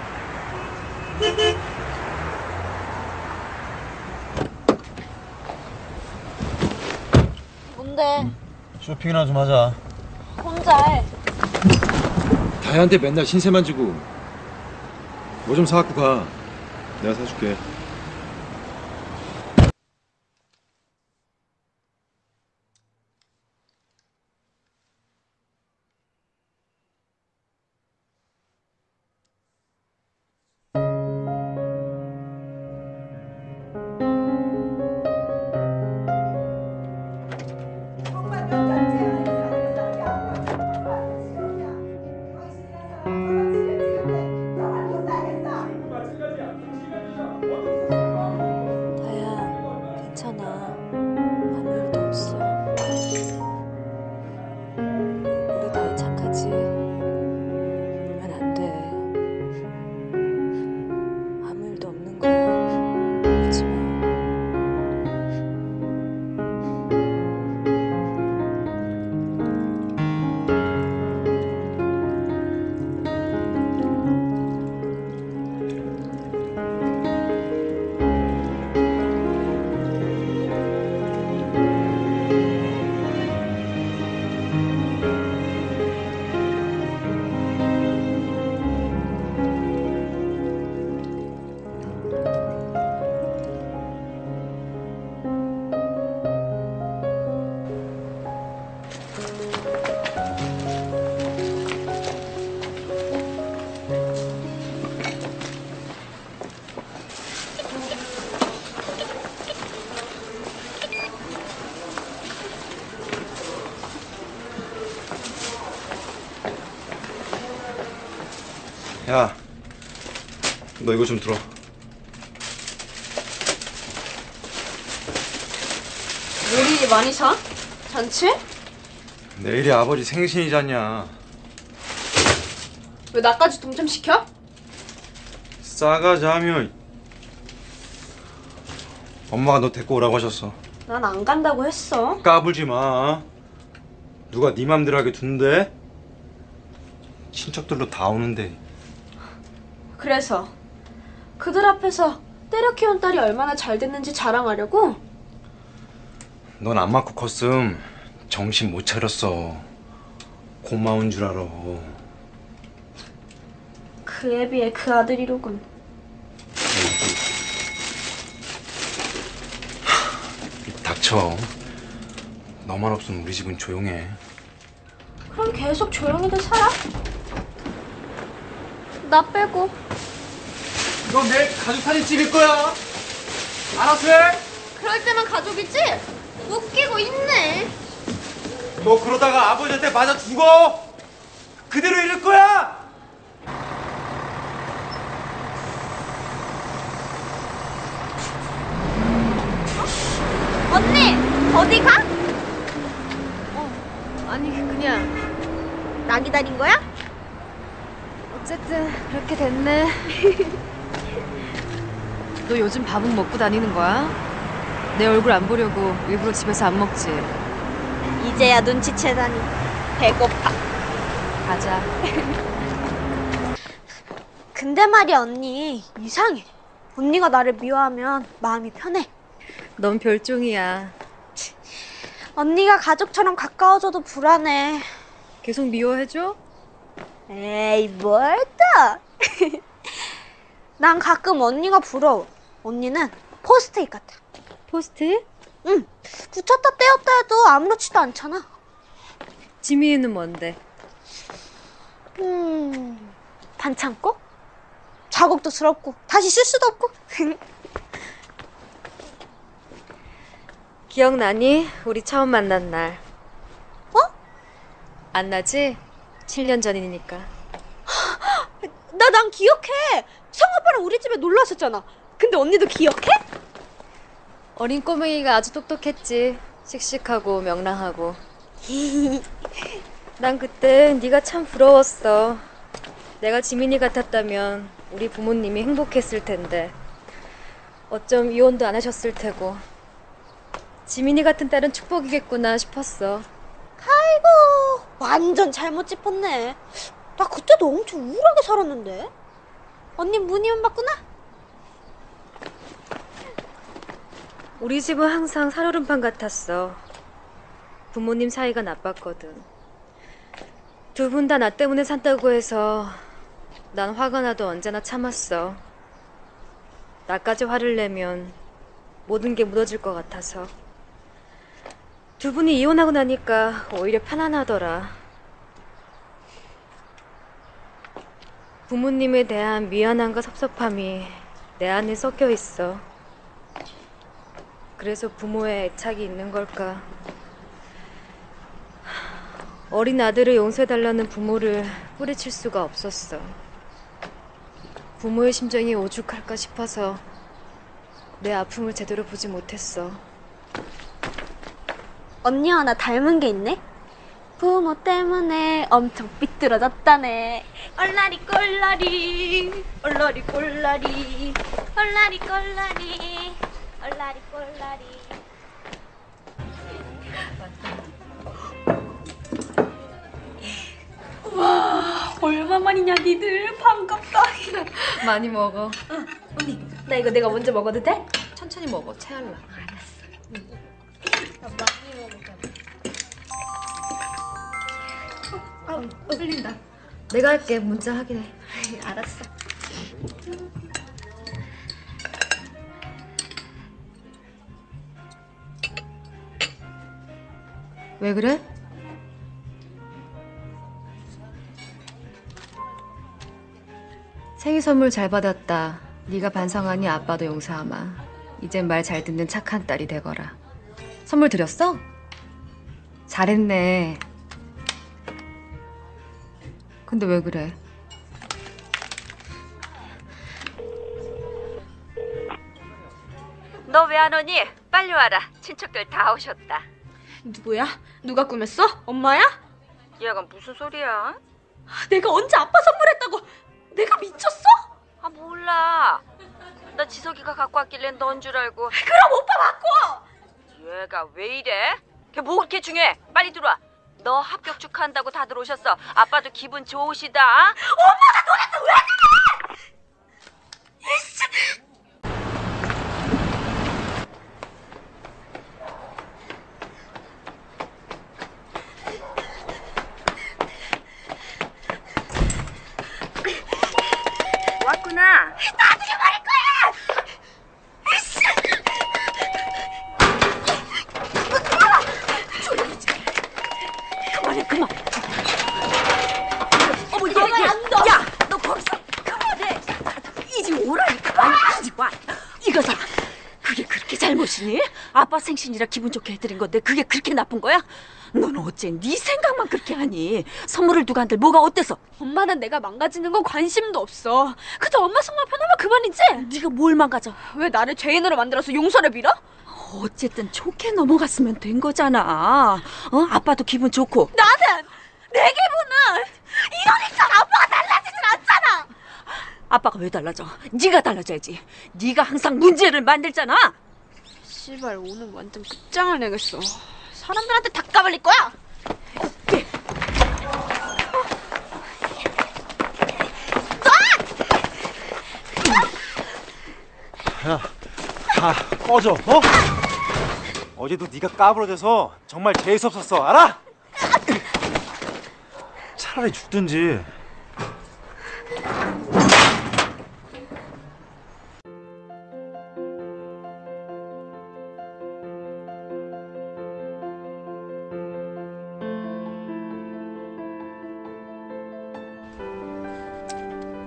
뭔데? 쇼핑이나 좀 하자. 혼자 해. 다혜한테 맨날 신세만 주고 뭐 좀 사갖고 가. 내가 사줄게. 좀 들어. 요리 많이 사? 잔치? 내일이 아버지 생신이잖냐. 왜 나까지 동참시켜? 싸가지 하며. 엄마가 너 데리고 오라고 하셨어. 난 안 간다고 했어. 까불지 마. 누가 네 맘대로 하게 둔대? 친척들도 다 오는데. 그래서 그들 앞에서 때려 키운 딸이 얼마나 잘 됐는지 자랑하려고? 넌 안 맞고 컸음 정신 못 차렸어. 고마운 줄 알아. 그에 비해 그 아들이로군. 닥쳐. 너만 없으면 우리 집은 조용해. 그럼 계속 조용히들 살아? 나 빼고. 너 내일 가족 사진 찍을 거야. 알아서 해. 그럴 때만 가족이지? 웃기고 있네. 너 그러다가 아버지한테 맞아 죽어. 그대로 이럴 거야. 언니 어디 가? 아니 그냥 나 기다린 거야? 어쨌든 그렇게 됐네. 너 요즘 밥은 먹고 다니는 거야? 내 얼굴 안 보려고 일부러 집에서 안 먹지. 이제야 눈치채다니. 배고파. 가자. 근데 말이야 언니 이상해. 언니가 나를 미워하면 마음이 편해. 넌 별종이야. 언니가 가족처럼 가까워져도 불안해. 계속 미워해줘? 에이 뭘 또? 난 가끔 언니가 부러워. 언니는 포스트잇 같아. 포스트잇? 응. 붙였다 떼었다 해도 아무렇지도 않잖아. 지민이는 뭔데? 음, 반창고? 자국도 스럽고 다시 쓸 수도 없고. 기억나니? 우리 처음 만난 날. 어? 안 나지? 7년 전이니까. 나 난 기억해. 성오빠랑 우리 집에 놀러 왔었잖아. 근데 언니도 기억해? 어린 꼬맹이가 아주 똑똑했지. 씩씩하고 명랑하고. 난 그때 네가 참 부러웠어. 내가 지민이 같았다면 우리 부모님이 행복했을 텐데. 어쩜 이혼도 안 하셨을 테고. 지민이 같은 딸은 축복이겠구나 싶었어. 아이고, 완전 잘못 짚었네. 나 그때도 엄청 우울하게 살았는데. 언니 문이만 봤구나? 우리 집은 항상 살얼음판 같았어. 부모님 사이가 나빴거든. 두 분 다 나 때문에 산다고 해서 난 화가 나도 언제나 참았어. 나까지 화를 내면 모든 게 무너질 것 같아서. 두 분이 이혼하고 나니까 오히려 편안하더라. 부모님에 대한 미안함과 섭섭함이 내 안에 섞여 있어. 그래서 부모의 애착이 있는 걸까? 어린 아들을 용서해달라는 부모를 뿌리칠 수가 없었어. 부모의 심정이 오죽할까 싶어서 내 아픔을 제대로 보지 못했어. 언니와 나 닮은 게 있네? 부모 때문에 엄청 삐뚤어졌다네. 얼라리 꼴라리, 얼라리 꼴라리, 얼라리 꼴라리, 얼라리 꼴라리. 와, 얼마만이냐 니들 반갑다. 많이 먹어. 언니, 나 이거 내가 먼저 먹어도 돼? 천천히 먹어. 체할라. 나 많이 먹 아, 흘린다. 내가 할게. 문자 확인해. 알았어. 왜 그래? 생일 선물 잘 받았다. 네가 반성하니 아빠도 용서하마. 이젠 말 잘 듣는 착한 딸이 되거라. 선물 드렸어? 잘했네. 근데 왜 그래? 너 왜 안 오니? 빨리 와라. 친척들 다 오셨다. 누구야? 누가 꾸몄어? 엄마야? 얘가 무슨 소리야? 내가 언제 아빠 선물했다고 내가 미쳤어? 아 몰라. 나 지석이가 갖고 왔길래 넌 줄 알고. 그럼 오빠 바꿔. 얘가 왜 이래? 걔 뭐 그렇게 중요해? 빨리 들어와. 너 합격 축하한다고 다들 오셨어. 아빠도 기분 좋으시다. 엄마가 너한테 왜 그래? 이씨. 왔구나. 나중에 말할 거야. 이씨. 너 들어와. 조용히 좀. 그만해 그만. 어머 이거 얘, 얘. 안 둬. 야, 너 거기서 그만해. 이제 오라니까. 아니 이제 와. 이거사. 그게 그렇게 잘못이니? 아빠 생신이라 기분 좋게 해드린 건데 그게 그렇게 나쁜 거야? 너는 어째 네 생각만 그렇게 하니? 선물을 누가 한들 뭐가 어때서? 엄마는 내가 망가지는 건 관심도 없어. 그저 엄마 속만 편하면 그만이지. 네가 뭘 망가져? 왜 나를 죄인으로 만들어서 용서를 빌어? 어쨌든 좋게 넘어갔으면 된 거잖아. 어? 아빠도 기분 좋고. 나는 내 기분은 이러니까 아빠가 달라지질 않잖아. 아빠가 왜 달라져? 네가 달라져야지. 네가 항상 문제를 만들잖아. 씨발 오늘 완전 끝장을 내겠어. 사람들한테 다 까발릴 거야. 야, 다 꺼져, 어? 어제도 네가 까부러져서 정말 재수 없었어, 알아? 차라리 죽든지.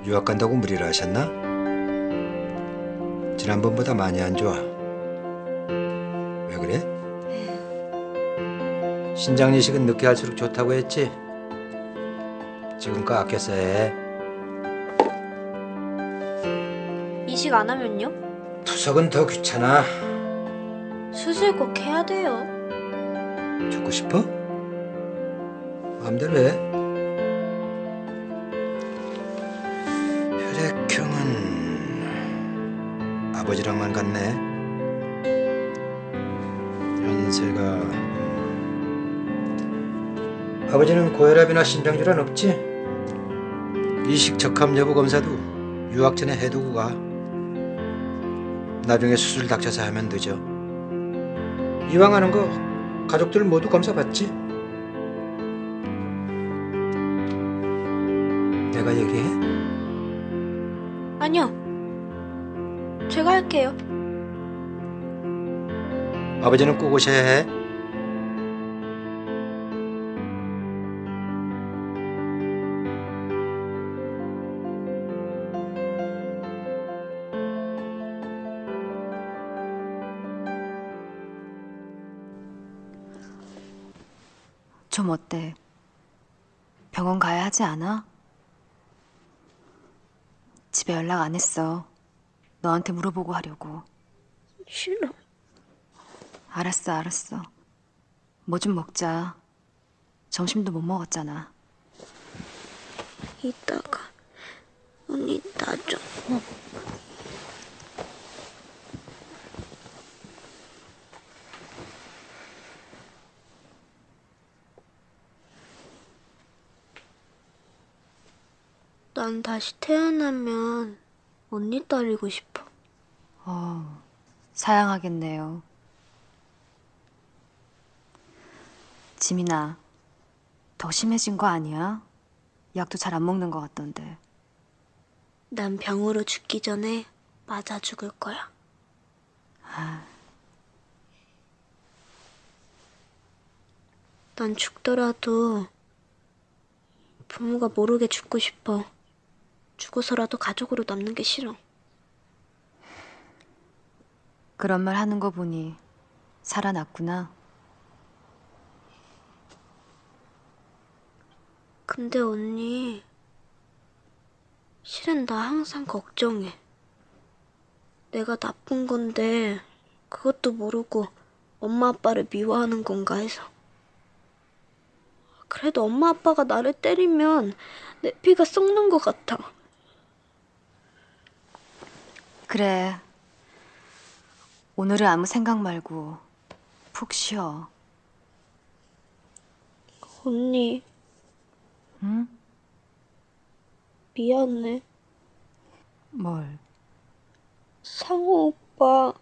유학 간다고 무리를 하셨나? 지난번보다 많이 안 좋아. 왜 그래? 신장 이식은 늦게 할수록 좋다고 했지? 지금껏 아껴 써야 해. 이식 안 하면요? 투석은 더 귀찮아. 수술 꼭 해야 돼요. 죽고 싶어? 마음대로 해. 아버지랑만 같네. 연세가 음. 아버지는 고혈압이나 심장질환 없지? 이식 적합 여부 검사도 유학 전에 해두고 가. 나중에 수술 닥쳐서 하면 늦어. 이왕 하는 거 가족들 모두 검사 받지? 내가 얘기해? 할게요. 아버지는 꼭 오셔야 해. 좀 어때? 병원 가야 하지 않아? 집에 연락 안 했어. 너한테 물어보고 하려고. 싫어. 알았어, 알았어. 뭐 좀 먹자. 점심도 못 먹었잖아. 이따가 언니 나 좀. 난 다시 태어나면 언니 딸이고 싶어. 어, 사양하겠네요. 지민아, 더 심해진 거 아니야? 약도 잘 안 먹는 것 같던데. 난 병으로 죽기 전에 맞아 죽을 거야. 난 죽더라도 부모가 모르게 죽고 싶어. 죽어서라도 가족으로 남는 게 싫어. 그런 말 하는 거 보니 살아났구나. 근데 언니, 실은 나 항상 걱정해. 내가 나쁜 건데 그것도 모르고 엄마 아빠를 미워하는 건가 해서. 그래도 엄마 아빠가 나를 때리면 내 피가 썩는 것 같아. 그래. 오늘은 아무 생각 말고 푹 쉬어. 언니, 응? 미안해. 뭘? 상호 오빠,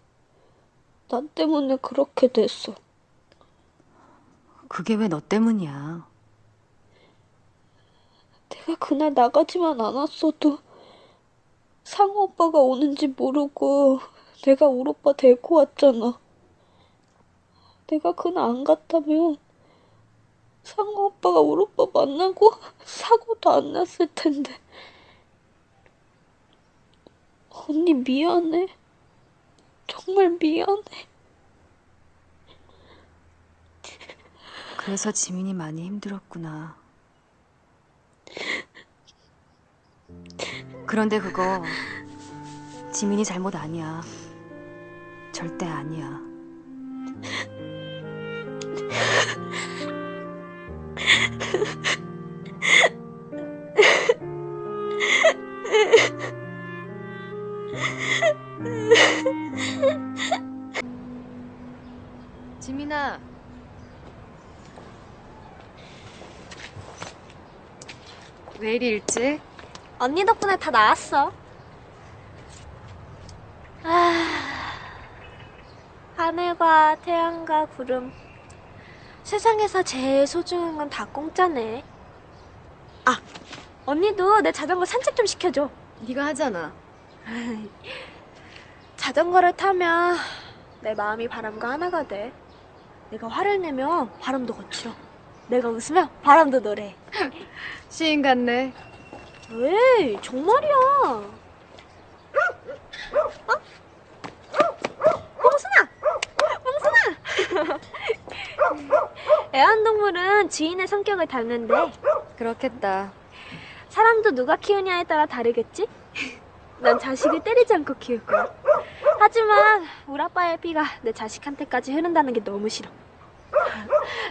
나 때문에 그렇게 됐어. 그게 왜 너 때문이야? 내가 그날 나가지만 않았어도 상호 오빠가 오는지 모르고 내가 울 오빠 데리고 왔잖아. 내가 그날 안 갔다면 상호 오빠가 울 오빠 만나고 사고도 안 났을 텐데. 언니 미안해. 정말 미안해. 그래서 지민이 많이 힘들었구나. 그런데 그거 지민이 잘못 아니야. 절대 아니야. 언니 덕분에 다 나았어. 아, 하늘과 태양과 구름. 세상에서 제일 소중한 건 다 공짜네. 아, 언니도 내 자전거 산책 좀 시켜줘. 네가 하잖아. 자전거를 타면 내 마음이 바람과 하나가 돼. 내가 화를 내면 바람도 거칠어. 내가 웃으면 바람도 노래. 시인 같네. 왜? 정말이야. 어? 몽순아! 몽순아! 애완동물은 주인의 성격을 닮는데 그렇겠다. 사람도 누가 키우냐에 따라 다르겠지? 난 자식을 때리지 않고 키울 거야. 하지만 우리 아빠의 피가 내 자식한테까지 흐른다는 게 너무 싫어.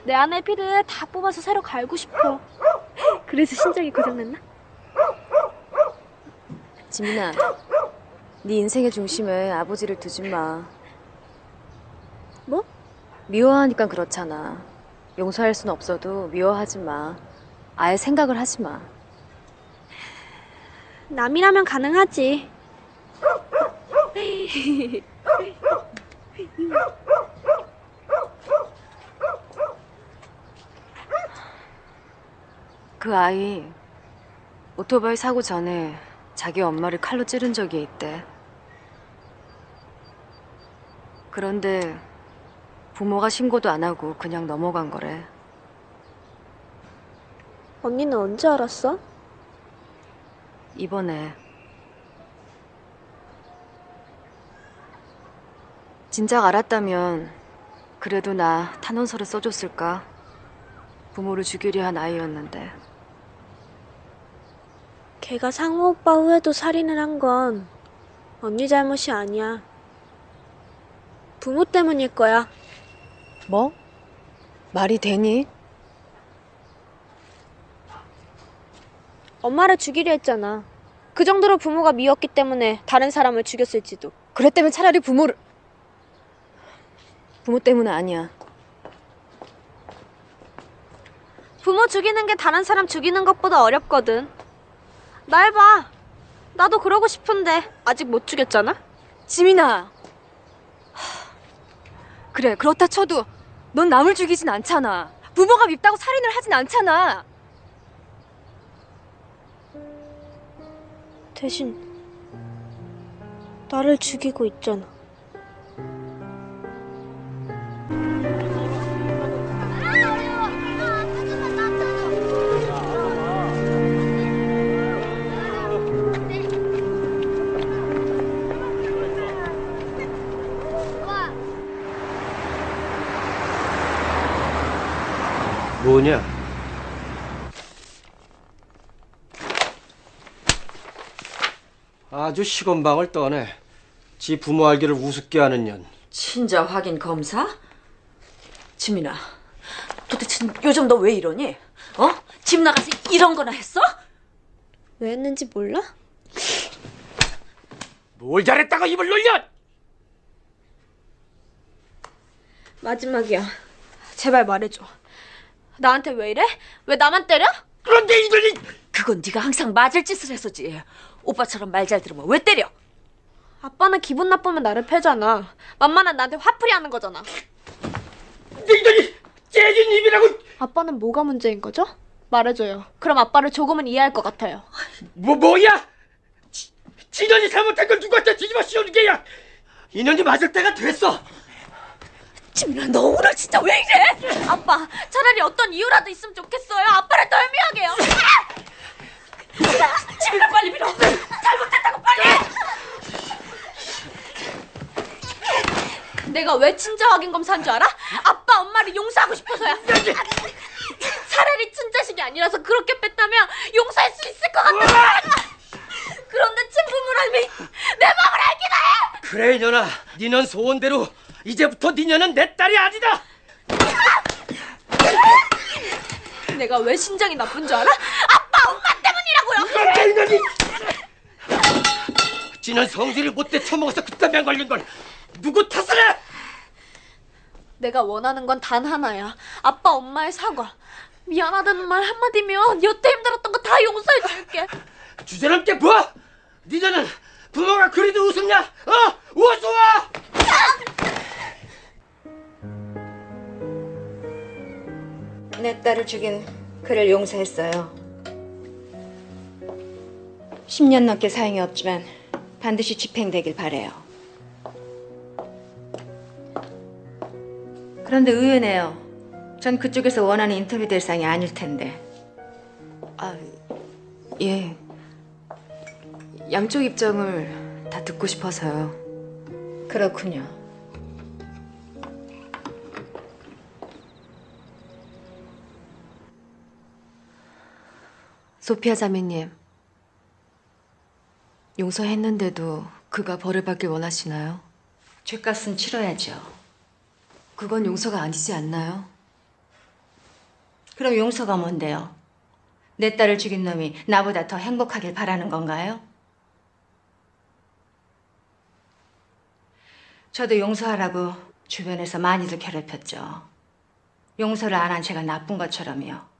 내 안의 피를 다 뽑아서 새로 갈고 싶어. 그래서 심장이 고장났나? 지민아, 네 인생의 중심에 아버지를 두지 마. 뭐? 미워하니까 그렇잖아. 용서할 순 없어도 미워하지 마. 아예 생각을 하지 마. 남이라면 가능하지. 그 아이 오토바이 사고 전에 자기 엄마를 칼로 찌른 적이 있대. 그런데 부모가 신고도 안 하고 그냥 넘어간 거래. 언니는 언제 알았어? 이번에 진작 알았다면 그래도 나 탄원서를 써줬을까? 부모를 죽이려 한 아이였는데 걔가 상우 오빠 후에도 살인을 한 건 언니 잘못이 아니야. 부모 때문일 거야. 뭐? 말이 되니? 엄마를 죽이려 했잖아. 그 정도로 부모가 미웠기 때문에 다른 사람을 죽였을지도. 그랬다면 차라리 부모를 부모 때문은 아니야. 부모 죽이는 게 다른 사람 죽이는 것보다 어렵거든. 날 봐. 나도 그러고 싶은데 아직 못 죽였잖아. 지민아. 그래 그렇다 쳐도 넌 남을 죽이진 않잖아. 부모가 밉다고 살인을 하진 않잖아. 대신 나를 죽이고 있잖아. 아주 시건방을 떠네. 지 부모 알기를 우습게 하는 년. 친자 확인 검사? 지민아, 도대체 요즘 너 왜 이러니? 어? 집 나가서 이런 거나 했어? 왜 했는지 몰라? 뭘 잘했다고 입을 놀려? 마지막이야. 제발 말해줘. 나한테 왜 이래? 왜 나만 때려? 그런데 이들이 그건 네가 항상 맞을 짓을 했었지. 오빠처럼 말 잘 들으면 왜 때려? 아빠는 기분 나쁘면 나를 패잖아. 만만한 나한테 화풀이 하는 거잖아. 이들이 째진 입이라고 아빠는 뭐가 문제인 거죠? 말해줘요. 그럼 아빠를 조금은 이해할 것 같아요. 뭐 뭐야? 지- 진현이 잘못한 걸 누구한테 뒤집어 씌우는 게야? 인연이 맞을 때가 됐어. 지민아, 너 오늘 진짜 왜 이래? 아빠, 차라리 어떤 이유라도 있으면 좋겠어요. 아빠를 덜미하게요. 지민아, 빨리 밀어. 잘못했다고 빨리. 내가 왜 친자 확인 검사한 줄 알아? 아빠, 엄마를 용서하고 싶어서야. 차라리 친자식이 아니라서 그렇게 뺐다면 용서할 수 있을 것 같아. 그런데 친부모님이 내 마음을 알기나 해. 그래 이년아, 니는 소원대로 이제부터 니년은 내 딸이 아니다. 내가 왜 신장이 나쁜 줄 알아? 아빠, 엄마 때문이라고요. 지는 성질을 못돼 처먹어서 그딴 병 걸린 걸 누구 탓을 해? 내가 원하는 건 단 하나야. 아빠, 엄마의 사과. 미안하다는 말 한마디면 여태 힘들었던 거 다 용서해 줄게. 주제넘게 뭐? 니년은 부모가 그리도 우습냐? 어? 우스 내 딸을 죽인 그를 용서했어요. 10년 넘게 사형이 없지만 반드시 집행되길 바래요. 그런데 의외네요. 전 그쪽에서 원하는 인터뷰 대상이 아닐 텐데. 아, 예. 양쪽 입장을 다 듣고 싶어서요. 그렇군요. 소피아 자매님. 용서했는데도 그가 벌을 받길 원하시나요? 죄값은 치러야죠. 그건 용서가 아니지 않나요? 그럼 용서가 뭔데요? 내 딸을 죽인 놈이 나보다 더 행복하길 바라는 건가요? 저도 용서하라고 주변에서 많이들 괴롭혔죠. 용서를 안 한 제가 나쁜 것처럼요.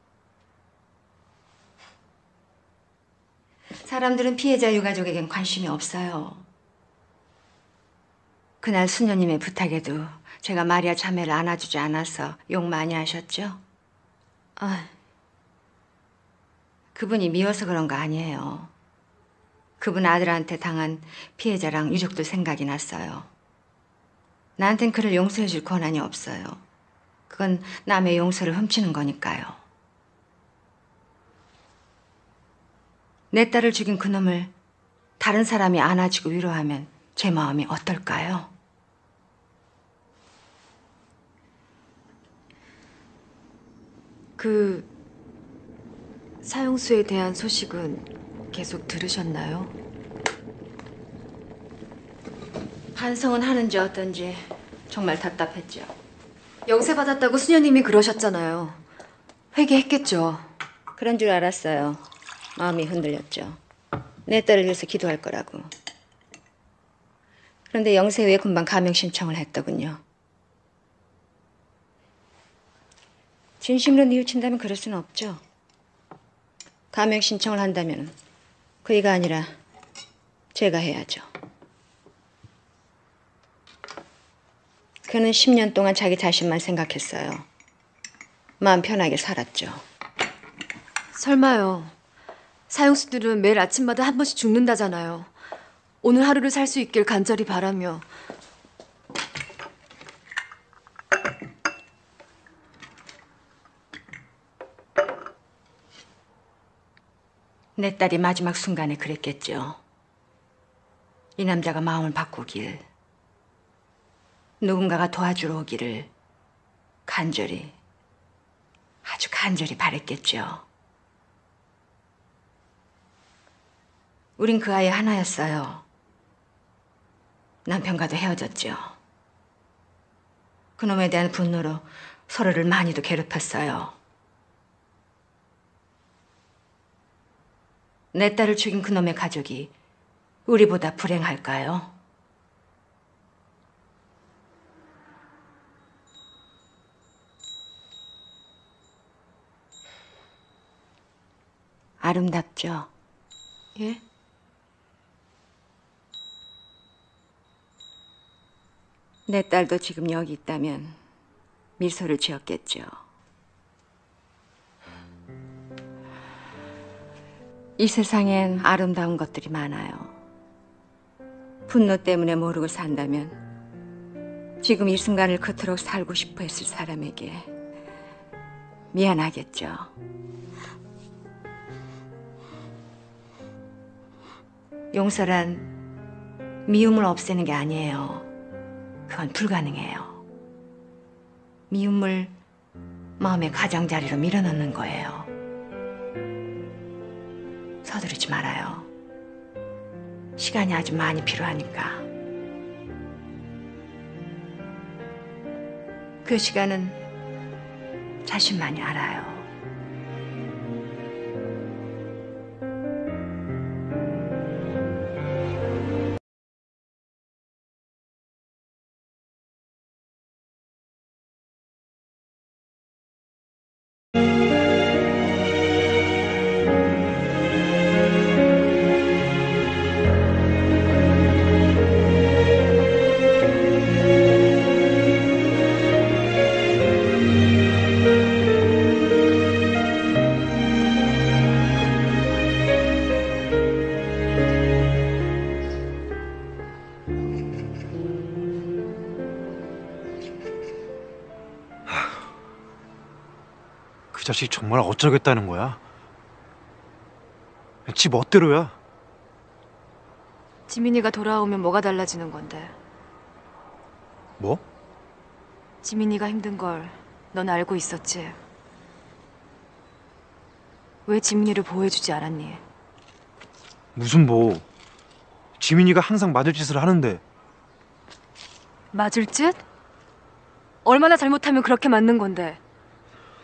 사람들은 피해자 유가족에겐 관심이 없어요. 그날 수녀님의 부탁에도 제가 마리아 자매를 안아주지 않아서 욕 많이 하셨죠? 아, 그분이 미워서 그런 거 아니에요. 그분 아들한테 당한 피해자랑 유족들 생각이 났어요. 나한텐 그를 용서해 줄 권한이 없어요. 그건 남의 용서를 훔치는 거니까요. 내 딸을 죽인 그놈을 다른 사람이 안아주고 위로하면 제 마음이 어떨까요? 그 사형수에 대한 소식은 계속 들으셨나요? 반성은 하는지 어떤지 정말 답답했죠. 영세 받았다고 수녀님이 그러셨잖아요. 회개했겠죠. 그런 줄 알았어요. 마음이 흔들렸죠. 내 딸을 위해서 기도할 거라고. 그런데 영세 후에 금방 가명 신청을 했더군요. 진심으로 뉘우친다면 그럴 수는 없죠. 가명 신청을 한다면 그이가 아니라 제가 해야죠. 그는 10년 동안 자기 자신만 생각했어요. 마음 편하게 살았죠. 설마요. 사형수들은 매일 아침마다 한 번씩 죽는다잖아요. 오늘 하루를 살 수 있길 간절히 바라며 내 딸이 마지막 순간에 그랬겠죠. 이 남자가 마음을 바꾸길, 누군가가 도와주러 오기를 간절히, 아주 간절히 바랬겠죠. 우린 그 아이 하나였어요. 남편과도 헤어졌죠. 그놈에 대한 분노로 서로를 많이도 괴롭혔어요. 내 딸을 죽인 그놈의 가족이 우리보다 불행할까요? 아름답죠? 예? 내 딸도 지금 여기 있다면 미소를 지었겠죠. 이 세상엔 아름다운 것들이 많아요. 분노 때문에 모르고 산다면 지금 이 순간을 그토록 살고 싶어 했을 사람에게 미안하겠죠. 용서란 미움을 없애는 게 아니에요. 그건 불가능해요. 미움을 마음의 가장자리로 밀어넣는 거예요. 서두르지 말아요. 시간이 아주 많이 필요하니까. 그 시간은 자신만이 알아요. 자식 정말 어쩌겠다는 거야? 지 멋대로야. 지민이가 돌아오면 뭐가 달라지는 건데? 뭐? 지민이가 힘든 걸 넌 알고 있었지? 왜 지민이를 보호해주지 않았니? 무슨 뭐? 지민이가 항상 맞을 짓을 하는데 맞을 짓? 얼마나 잘못하면 그렇게 맞는 건데?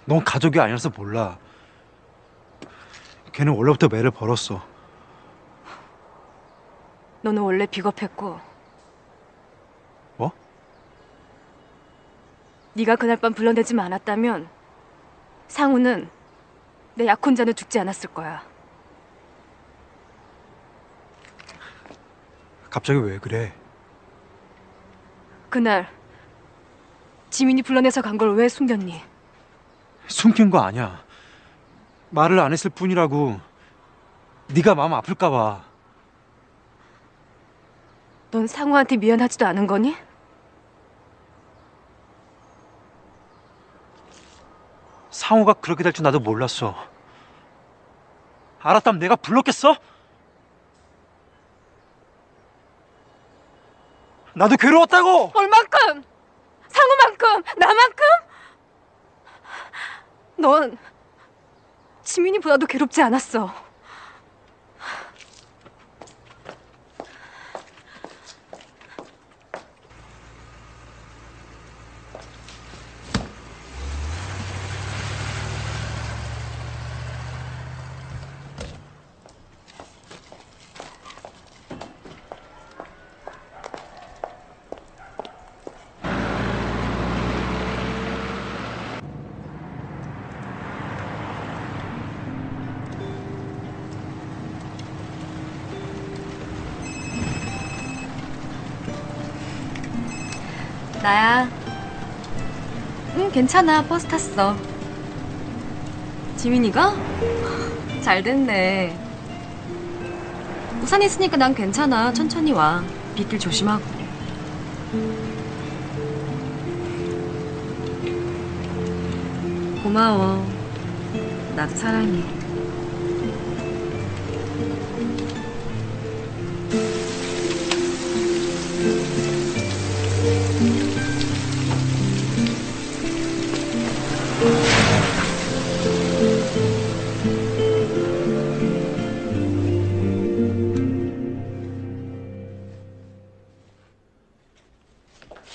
넌 가족이 아니라서 몰라. 걔는 원래부터 매를 벌었어. 너는 원래 비겁했고 뭐? 네가 그날 밤 불러내지만 않았다면 상우는 내 약혼자는 죽지 않았을 거야. 갑자기 왜 그래? 그날 지민이 불러내서 간 걸 왜 숨겼니? 숨긴 거 아니야. 말을 안 했을 뿐이라고. 네가 마음 아플까 봐. 넌 상우한테 미안하지도 않은 거니? 상호가 그렇게 될 줄 나도 몰랐어. 알았다면 내가 불렀겠어? 나도 괴로웠다고! 얼만큼? 상우만큼? 나만큼? 넌 지민이보다도 괴롭지 않았어. 나야. 응, 괜찮아. 버스 탔어. 지민이가? 잘 됐네. 우산 있으니까 난 괜찮아. 천천히 와. 빗길 조심하고. 고마워. 나도 사랑해.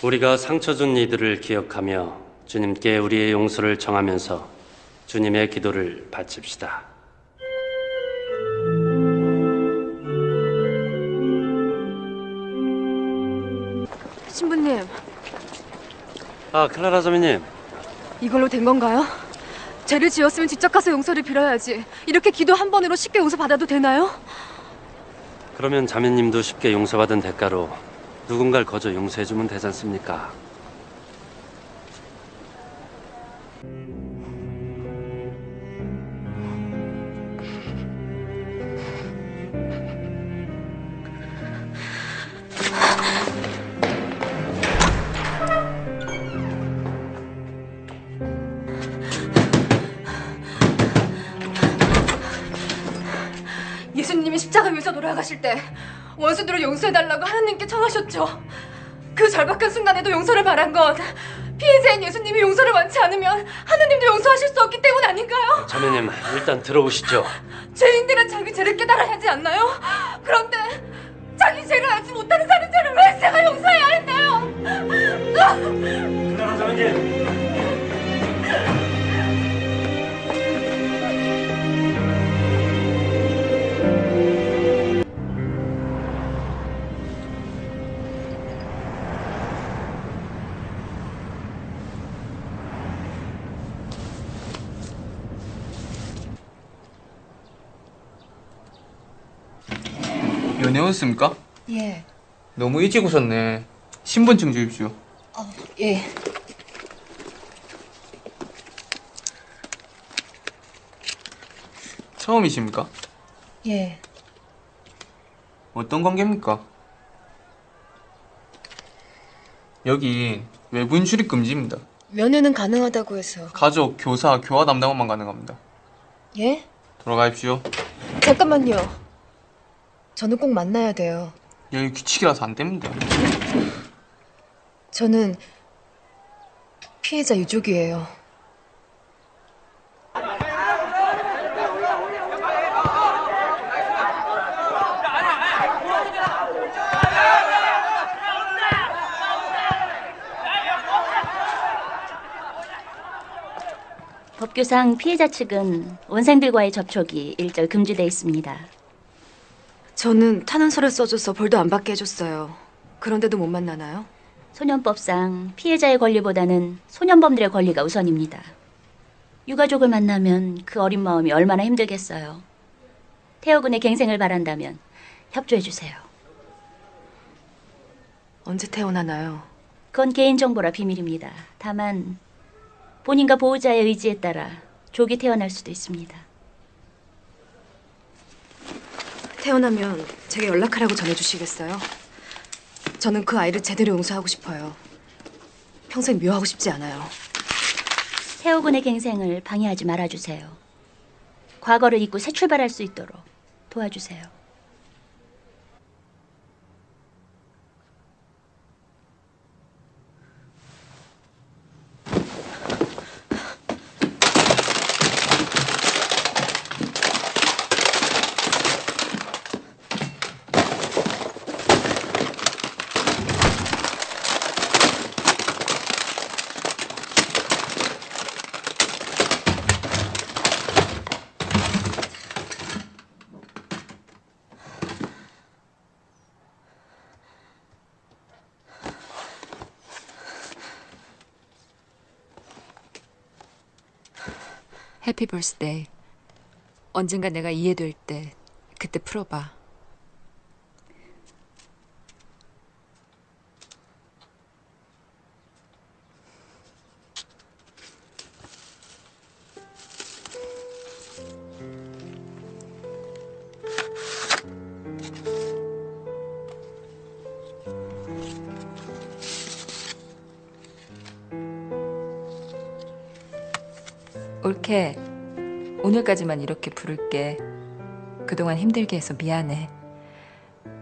우리가 상처 준 이들을 기억하며 주님께 우리의 용서를 정하면서 주님의 기도를 바칩시다. 신부님, 아, 클라라 자매님. 이걸로 된 건가요? 죄를 지었으면 직접 가서 용서를 빌어야지. 이렇게 기도 한 번으로 쉽게 용서 받아도 되나요? 그러면 자매님도 쉽게 용서받은 대가로 누군가를 거저 용서해주면 되지 않습니까? 예수님이 십자가 위에서 돌아가실 때 원수들을 용서해달라고 하나님께 청하셨죠. 그 절박한 순간에도 용서를 바란 건 피해자인 예수님이 용서를 원치 않으면 하나님도 용서하실 수 없기 때문 아닌가요? 자매님, 일단 들어오시죠. 죄인들은 자기 죄를 깨달아야 하지 않나요? 그런데 자기 죄를 알지 못하는 사는 죄를 왜 제가 용서해야 했나요? 클라라 자매님. 오셨습니까? 예. 너무 일찍 오셨네. 신분증 주십시오. 어, 예. 처음이십니까? 예. 어떤 관계입니까? 여기 외부인 출입 금지입니다. 면회는 가능하다고 해서. 가족, 교사, 교화 담당원만 가능합니다. 예? 돌아가십시오. 잠깐만요. 저는 꼭 만나야 돼요. 여기 규칙이라서 안 됩니다. 저는 피해자 유족이에요. 법규상 피해자 측은 원생들과의 접촉이 일절 금지돼 있습니다. 저는 탄원서를 써줘서 벌도 안 받게 해줬어요. 그런데도 못 만나나요? 소년법상 피해자의 권리보다는 소년범들의 권리가 우선입니다. 유가족을 만나면 그 어린 마음이 얼마나 힘들겠어요. 태호 군의 갱생을 바란다면 협조해 주세요. 언제 태어나나요? 그건 개인정보라 비밀입니다. 다만 본인과 보호자의 의지에 따라 조기 태어날 수도 있습니다. 태어나면 제게 연락하라고 전해주시겠어요? 저는 그 아이를 제대로 용서하고 싶어요. 평생 묘하고 싶지 않아요. 태호 군의 갱생을 방해하지 말아주세요. 과거를 잊고 새 출발할 수 있도록 도와주세요. 벌스데이. 언젠가 내가 이해될 때 그때 풀어봐. 오늘까지만 이렇게 부를게. 그동안 힘들게 해서 미안해.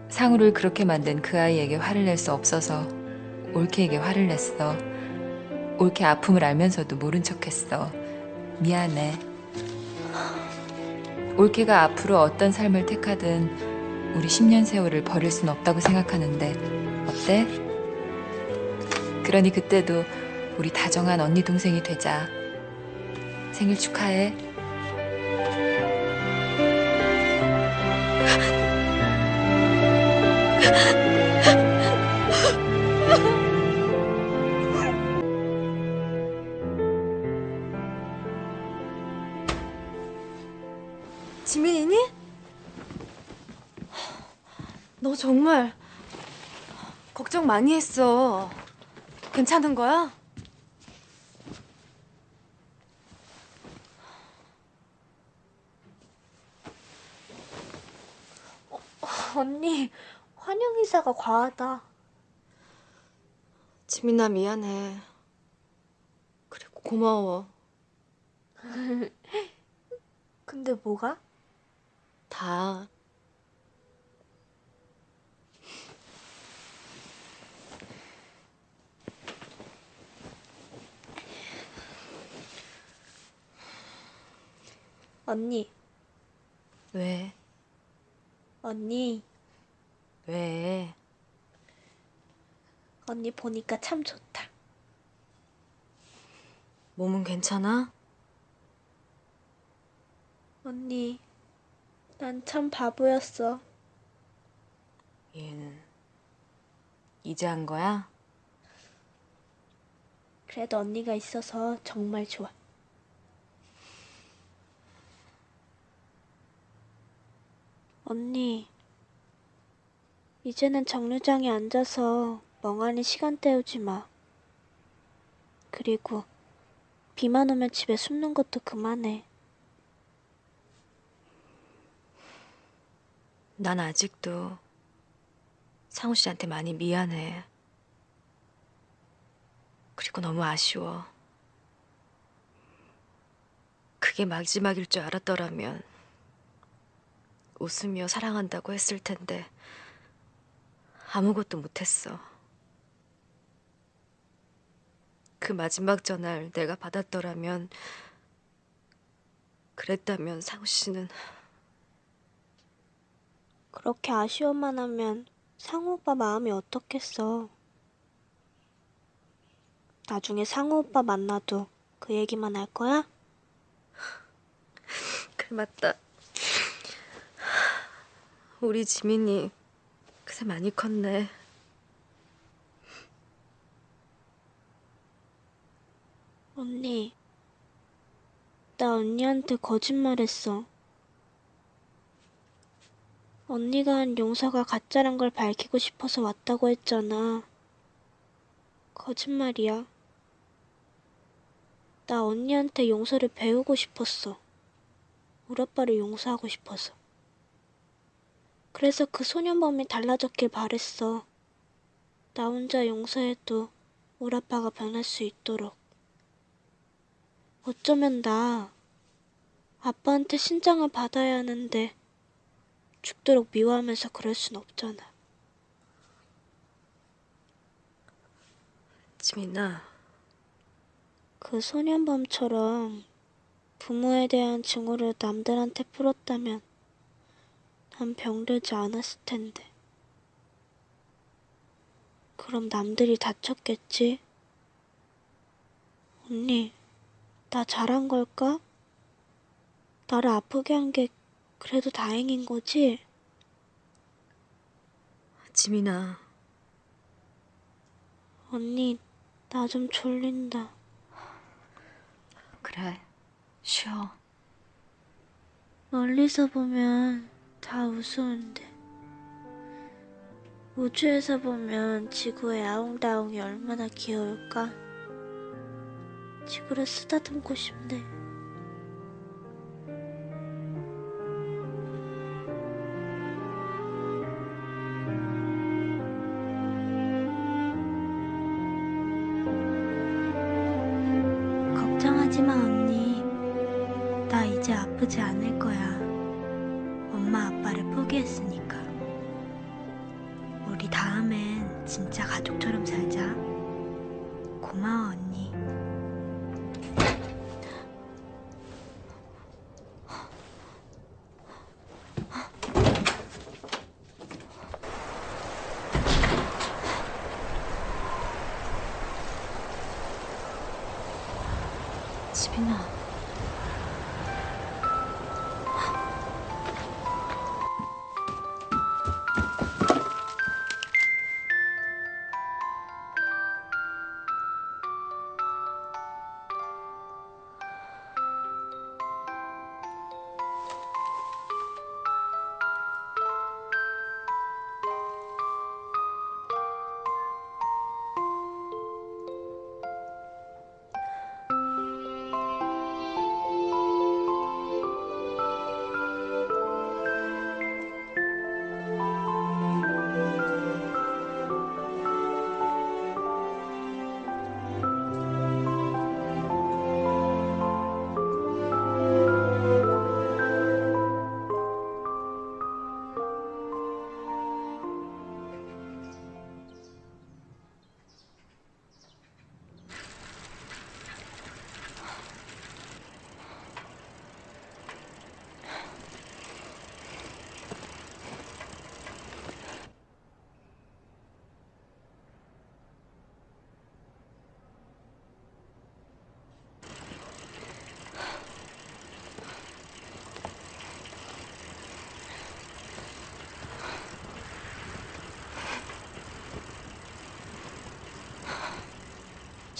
상우를 그렇게 만든 그 아이에게 화를 낼 수 없어서 옳게에게 화를 냈어. 옳게 아픔을 알면서도 모른 척했어. 미안해. 옳게가 앞으로 어떤 삶을 택하든 우리 10년 세월을 버릴 순 없다고 생각하는데 어때? 그러니 그때도 우리 다정한 언니 동생이 되자. 생일 축하해. 많이 했어. 괜찮은 거야? 언니, 환영 인사가 과하다. 지민아 미안해. 그리고 고마워. 근데 뭐가? 다. 언니, 왜? 언니, 왜? 언니 보니까 참 좋다. 몸은 괜찮아? 언니, 난 참 바보였어. 얘는 이제 한 거야? 그래도 언니가 있어서 정말 좋아. 언니, 이제는 정류장에 앉아서 멍하니 시간 때우지 마. 그리고 비만 오면 집에 숨는 것도 그만해. 난 아직도 상우 씨한테 많이 미안해. 그리고 너무 아쉬워. 그게 마지막일 줄 알았더라면 웃으며 사랑한다고 했을 텐데 아무것도 못했어. 그 마지막 전화를 내가 받았더라면 그랬다면 상우 씨는 그렇게 아쉬워만 하면 상우 오빠 마음이 어떻겠어. 나중에 상우 오빠 만나도 그 얘기만 할 거야? 그래 맞다. 우리 지민이 그새 많이 컸네. 언니, 나 언니한테 거짓말했어. 언니가 한 용서가 가짜란 걸 밝히고 싶어서 왔다고 했잖아. 거짓말이야. 나 언니한테 용서를 배우고 싶었어. 우리 아빠를 용서하고 싶어서. 그래서 그 소년범이 달라졌길 바랬어. 나 혼자 용서해도 우리 아빠가 변할 수 있도록. 어쩌면 나 아빠한테 신장을 받아야 하는데 죽도록 미워하면서 그럴 순 없잖아. 지민아, 그 소년범처럼 부모에 대한 증오를 남들한테 풀었다면 난 병들지 않았을 텐데. 그럼 남들이 다쳤겠지? 언니, 나 잘한 걸까? 나를 아프게 한 게 그래도 다행인 거지? 지민아, 언니, 나 좀 졸린다. 그래, 쉬어. 멀리서 보면 다 우스운데. 우주에서 보면 지구의 아웅다웅이 얼마나 귀여울까? 지구를 쓰다듬고 싶네. 집이 나.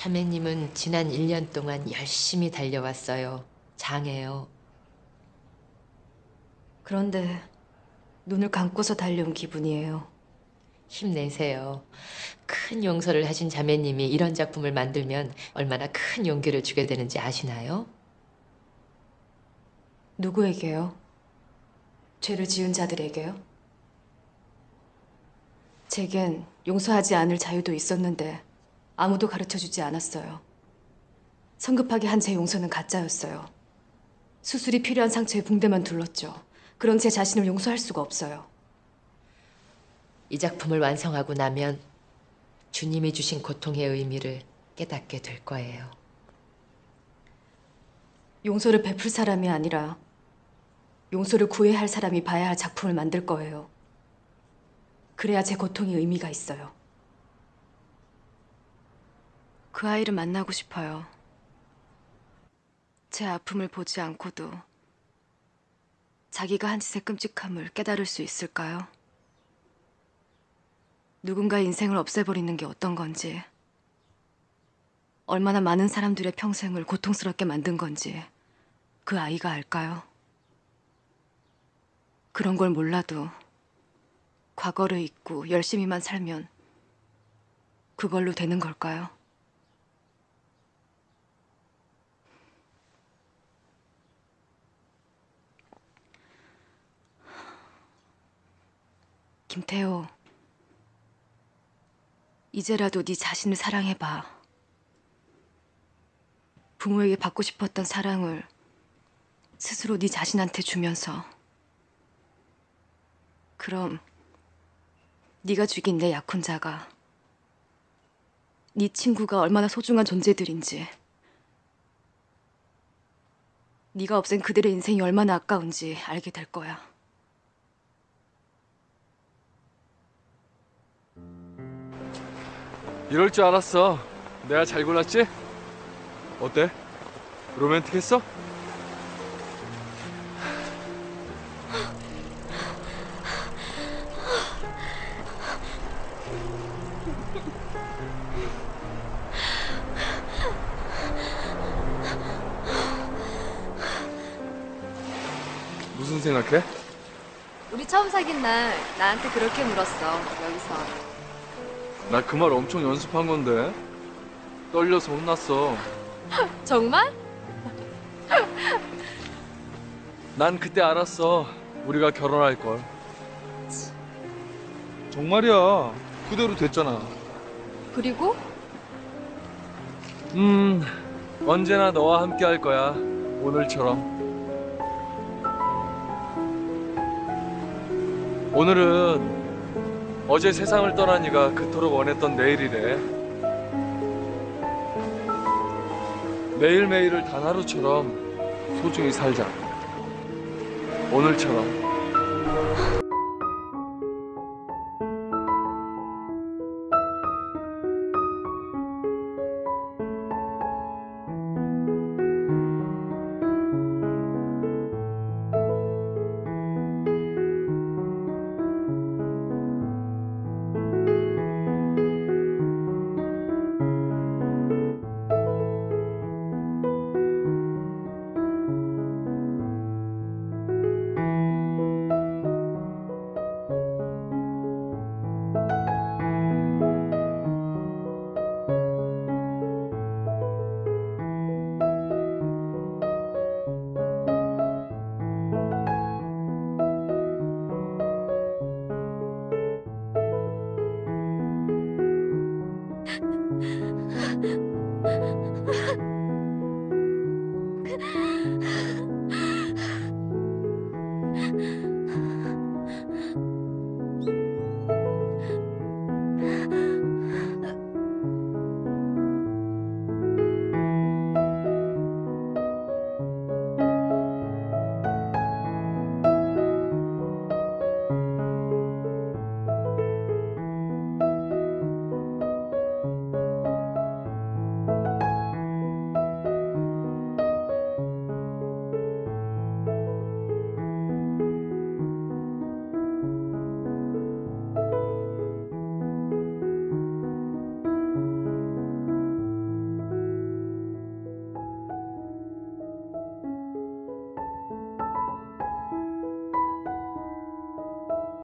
자매님은 지난 1년 동안 열심히 달려왔어요. 장해요. 그런데 눈을 감고서 달려온 기분이에요. 힘내세요. 큰 용서를 하신 자매님이 이런 작품을 만들면 얼마나 큰 용기를 주게 되는지 아시나요? 누구에게요? 죄를 지은 자들에게요? 제겐 용서하지 않을 자유도 있었는데 아무도 가르쳐 주지 않았어요. 성급하게 한 제 용서는 가짜였어요. 수술이 필요한 상처에 붕대만 둘렀죠. 그런 제 자신을 용서할 수가 없어요. 이 작품을 완성하고 나면 주님이 주신 고통의 의미를 깨닫게 될 거예요. 용서를 베풀 사람이 아니라 용서를 구해야 할 사람이 봐야 할 작품을 만들 거예요. 그래야 제 고통이 의미가 있어요. 그 아이를 만나고 싶어요. 제 아픔을 보지 않고도 자기가 한 짓의 끔찍함을 깨달을 수 있을까요? 누군가의 인생을 없애버리는 게 어떤 건지, 얼마나 많은 사람들의 평생을 고통스럽게 만든 건지 그 아이가 알까요? 그런 걸 몰라도 과거를 잊고 열심히만 살면 그걸로 되는 걸까요? 김태호, 이제라도 네 자신을 사랑해봐. 부모에게 받고 싶었던 사랑을 스스로 네 자신한테 주면서 그럼 네가 죽인 내 약혼자가 네 친구가 얼마나 소중한 존재들인지 네가 없앤 그들의 인생이 얼마나 아까운지 알게 될 거야. 이럴 줄 알았어. 내가 잘 골랐지? 어때? 로맨틱했어? 무슨 생각해? 우리 처음 사귄 날 나한테 그렇게 물었어. 여기서. 나 그 말 엄청 연습한 건데 떨려서 혼났어. 정말? 난 그때 알았어. 우리가 결혼할 걸. 정말이야. 그대로 됐잖아. 그리고 음, 언제나 너와 함께 할 거야. 오늘처럼. 오늘은 어제 세상을 떠난 이가 그토록 원했던 내일이래. 매일매일을 단 하루처럼 소중히 살자. 오늘처럼.